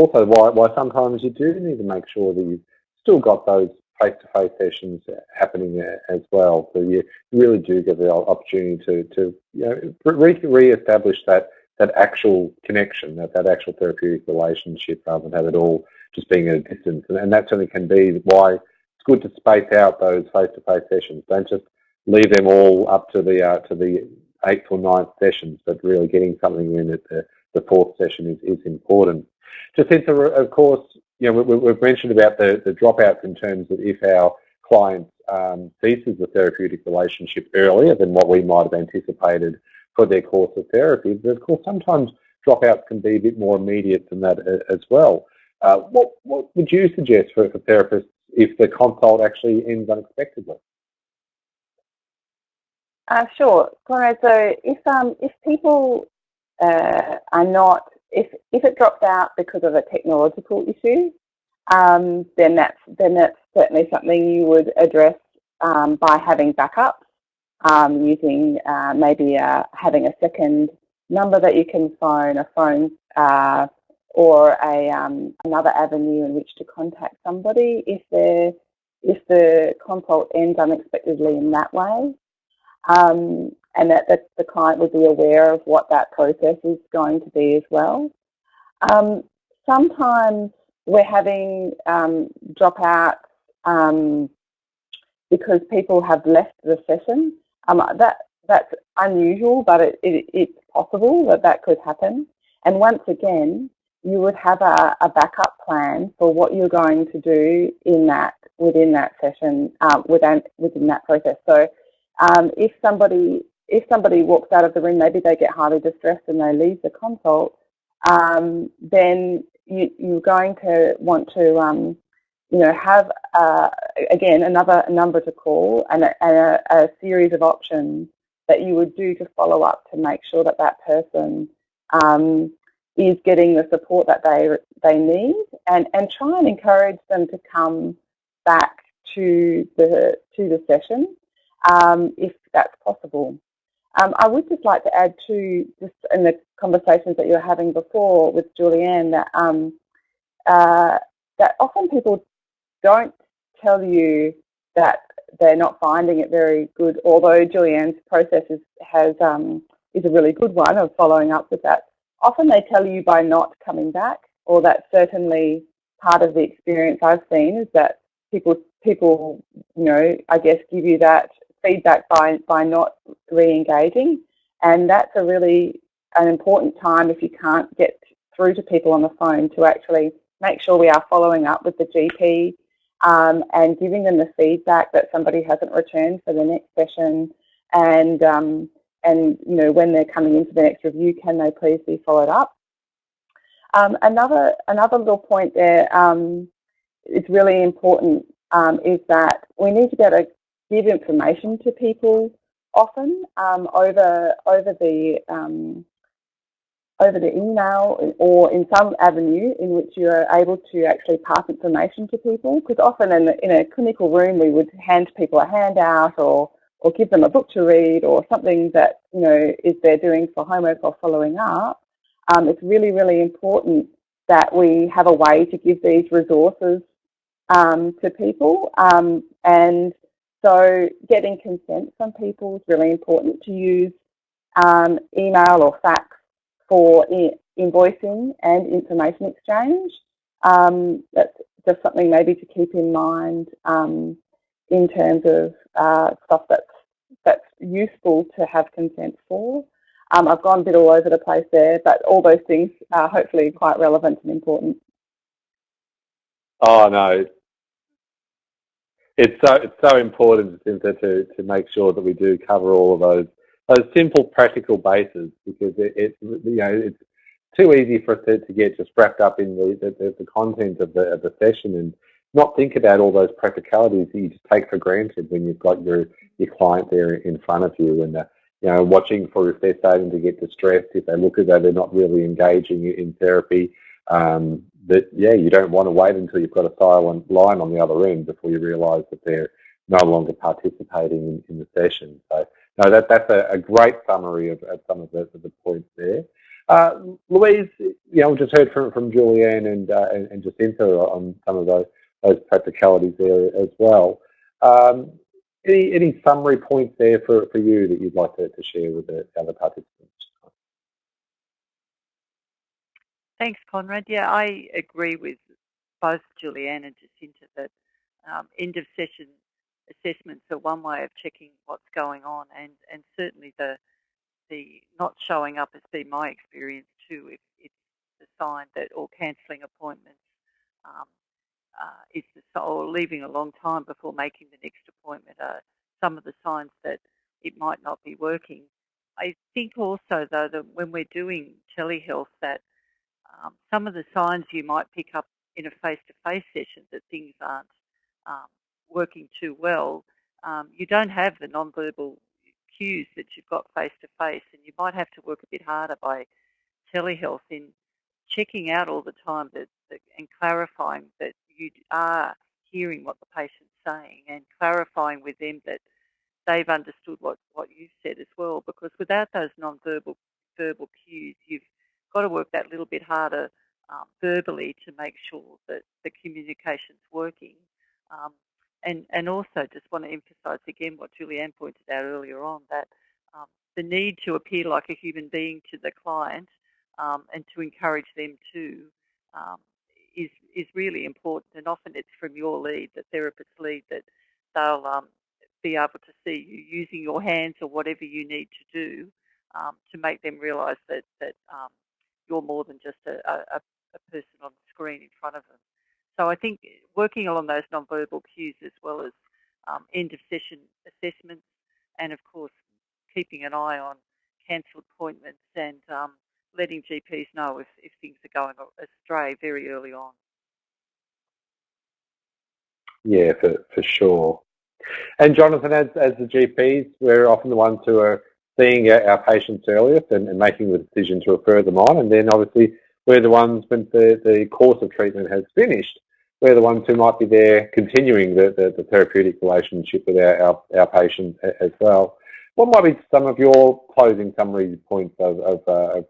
also why, why sometimes you do need to make sure that you've still got those face-to-face sessions happening as well. So you really do get the opportunity to, to you know, re-establish that that actual connection, that, that actual therapeutic relationship rather than have it all just being at a distance. And, and that certainly can be why it's good to space out those face-to-face sessions. Don't just leave them all up to the uh, to the eighth or ninth sessions, but really getting something in at the, the fourth session is, is important. Jacinta, of course, you know, we, have mentioned about the, the dropouts in terms of if our client um, ceases the therapeutic relationship earlier than what we might have anticipated for their course of therapy. But of course, sometimes dropouts can be a bit more immediate than that uh, as well. Uh, what, what would you suggest for, for therapists if the consult actually ends unexpectedly? Uh, sure, Conrad. So if um, if people uh, are not, if, if it drops out because of a technological issue, um, then that's then that's certainly something you would address um, by having backups, um, using uh, maybe uh, having a second number that you can phone, a phone uh, or a um, another avenue in which to contact somebody if if the consult ends unexpectedly in that way, um, and that, that, the client would be aware of what that process is going to be as well. Um, sometimes we're having um, dropouts um, because people have left the session. Um, that that's unusual, but it, it, it's possible that that could happen. And once again, you would have a, a, backup plan for what you're going to do in that within that session um, within within that process. So um, if somebody if somebody walks out of the room, maybe they get highly distressed and they leave the consult, um, then you, you're going to want to um, you know have uh, again another number to call and, a, and a, a, series of options that you would do to follow up to make sure that that person um, is getting the support that they they need and, and try and encourage them to come back to the to the session um, if that's possible. Um, I would just like to add to just in the conversations that you were having before with Julianne that um, uh, that often people don't tell you that they're not finding it very good, although Julianne's process is, has um, is a really good one of following up with that. Often they tell you by not coming back, or that certainly part of the experience I've seen is that people, people, you know, I guess give you that feedback by, by not re-engaging. And that's a really an important time if you can't get through to people on the phone to actually make sure we are following up with the GP um, and giving them the feedback that somebody hasn't returned for the next session and um, and you know when they're coming into the next review, can they please be followed up? Um, another another little point there um, is really important um, is that we need to able to give information to people often um, over over the um, over the email or in some avenue in which you are able to actually pass information to people because often in, in a clinical room we would hand people a handout or or give them a book to read or something that, you know, is they're doing for homework or following up, um, it's really, really important that we have a way to give these resources um, to people. Um, and so getting consent from people is really important to use um, email or fax for invoicing and information exchange. Um, that's just something maybe to keep in mind um, in terms of uh, stuff that's that's useful to have consent for. Um, I've gone a bit all over the place there, but all those things are hopefully quite relevant and important. Oh no, it's so it's so important Jacinta, to to make sure that we do cover all of those those simple practical bases because it, it you know it's too easy for us to, to get just wrapped up in the, the, the content of the of the session and not think about all those practicalities that you just take for granted when you've got your, your client there in front of you and, uh, you know, watching for if they're starting to get distressed, if they look as though they're not really engaging in therapy, um, that, yeah, you don't want to wait until you've got a silent line on the other end before you realise that they're no longer participating in, in the session. So, no, that, that's a, a great summary of, of some of the, of the points there. Uh, Louise, you know, just heard from, from Julianne and, uh, and, and Jacinta on some of those those practicalities there as well. Um, any, any summary points there for, for you that you'd like to, to share with the other participants? Thanks, Conrad. Yeah, I agree with both Julianne and Jacinta that um, end of session assessments are one way of checking what's going on, and, and certainly the the not showing up has been my experience too. If it's a sign that or cancelling appointments um, uh, is the, or leaving a long time before making the next appointment are some of the signs that it might not be working. I think also though that when we're doing telehealth that um, some of the signs you might pick up in a face-to-face session that things aren't um, working too well, um, you don't have the non-verbal cues that you've got face-to-face and you might have to work a bit harder by telehealth in checking out all the time that, that, and clarifying that you are hearing what the patient's saying and clarifying with them that they've understood what, what you've said as well. Because without those non-verbal verbal cues, you've got to work that little bit harder um, verbally to make sure that the communication's working. Um, and, and also just want to emphasise again what Julianne pointed out earlier on, that um, the need to appear like a human being to the client um, and to encourage them to um, is, is really important. And often it's from your lead, the therapist's lead, that they'll um, be able to see you using your hands or whatever you need to do to make them realise that, that you're more than just a, a, a person on the screen in front of them. So I think working along those non-verbal cues as well as um, end of session assessments and of course keeping an eye on cancelled appointments and um, letting GPs know if, if things are going astray very early on. Yeah, for, for sure. And Jonathan, as, as the GPs, we're often the ones who are seeing our patients earliest and, and making the decision to refer them on. And then obviously we're the ones when the, the course of treatment has finished, we're the ones who might be there continuing the, the, the therapeutic relationship with our, our, our patient as well. What might be some of your closing summary points of, of, uh, of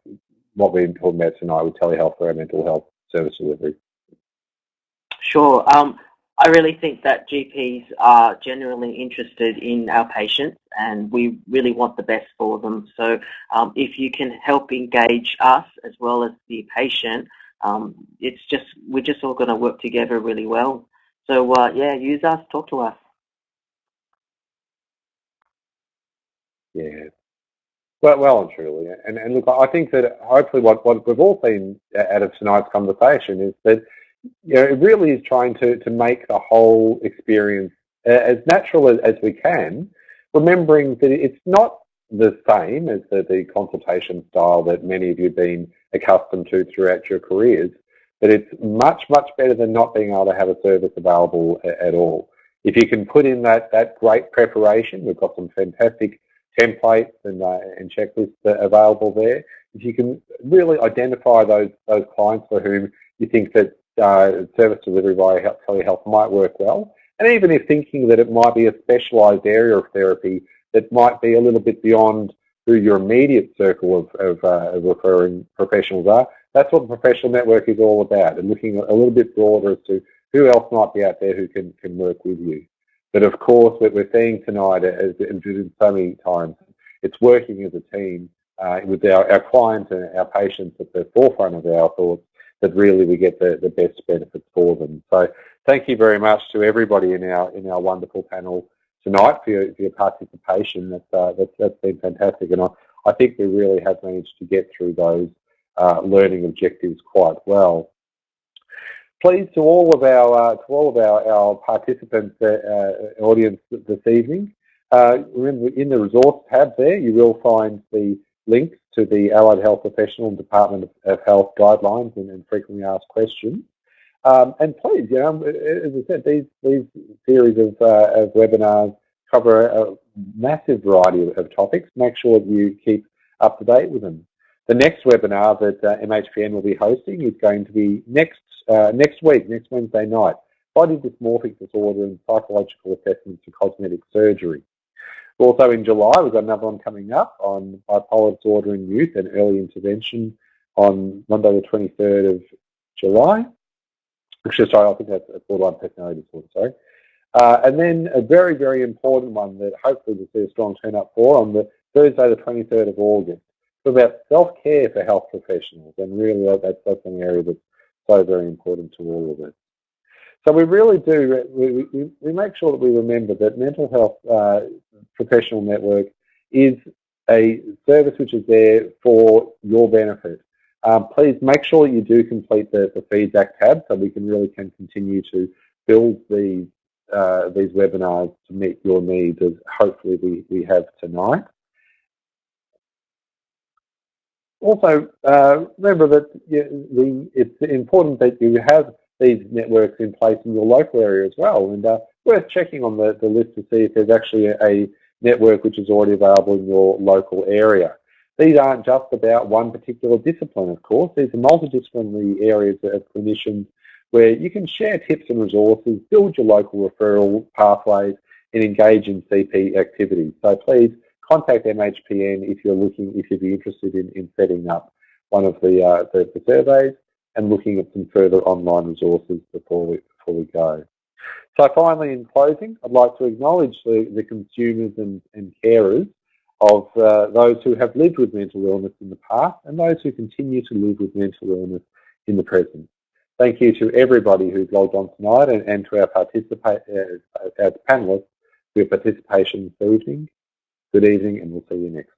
what we've been talking about tonight with telehealth for our mental health service delivery? Sure. Um, I really think that GPs are genuinely interested in our patients and we really want the best for them. So um, if you can help engage us as well as the patient, um, it's just, we're just all going to work together really well. So uh, yeah, use us, talk to us. Yeah. Well, well and truly. And, and look, I think that hopefully what, what we've all seen out of tonight's conversation is that you know, it really is trying to, to make the whole experience as natural as, as we can, remembering that it's not the same as the, the consultation style that many of you have been accustomed to throughout your careers, but it's much, much better than not being able to have a service available at all. If you can put in that, that great preparation, we've got some fantastic templates and, uh, and checklists available there. If you can really identify those, those clients for whom you think that uh, service delivery via telehealth might work well. And even if thinking that it might be a specialised area of therapy that might be a little bit beyond who your immediate circle of, of, uh, of referring professionals are, that's what the professional network is all about, and looking a little bit broader as to who else might be out there who can, can work with you. But of course, what we're seeing tonight, as in so many times, it's working as a team uh, with our, our clients and our patients at the forefront of our thoughts that really we get the, the best benefits for them. So thank you very much to everybody in our in our wonderful panel tonight for your, for your participation. That's, uh, that's, that's been fantastic. And I, I think we really have managed to get through those uh, learning objectives quite well. Please, to all of our uh, to all of our, our participants, uh, uh, audience this evening, uh, remember in the resource tab there, you will find the links to the Allied Health Professional Department of Health guidelines and, and frequently asked questions. Um, and please, you know, as I said, these these series of, uh, of webinars cover a, massive variety of, of, topics. Make sure that you keep up to date with them. The next webinar that uh, MHPN will be hosting is going to be next uh, next week, next Wednesday night, body dysmorphic disorder and psychological assessments for cosmetic surgery. Also in July, we've got another one coming up on bipolar disorder in youth and early intervention on Monday the 23rd of July. Actually, sorry, I think that's a borderline personality disorder, sorry. Uh, and then a very, very important one that hopefully we'll see a strong turn up for on the Thursday the 23rd of August. It's about self-care for health professionals and really that's, that's an area that's so very important to all of us. So we really do, we, we, we make sure that we remember that mental health uh, professional network is a service which is there for your benefit. Um, please make sure you do complete the, the feedback tab so we can really can continue to build these, uh, these webinars to meet your needs as hopefully we, we have tonight. Also, uh, remember that the, it's important that you have these networks in place in your local area as well. And uh, worth checking on the, the list to see if there's actually a, a network which is already available in your local area. These aren't just about one particular discipline, of course. These are multidisciplinary areas of clinicians where you can share tips and resources, build your local referral pathways, and engage in CP activities. So please contact MHPN if you're looking, if you'd be interested in, in setting up one of the, uh, the, the surveys and looking at some further online resources before we, before we go. So finally, in closing, I'd like to acknowledge the, the consumers and, and carers of uh, those who have lived with mental illness in the past and those who continue to live with mental illness in the present. Thank you to everybody who's logged on tonight and, and to our, participate, uh, our panellists for your participation this evening. Good evening and we'll see you next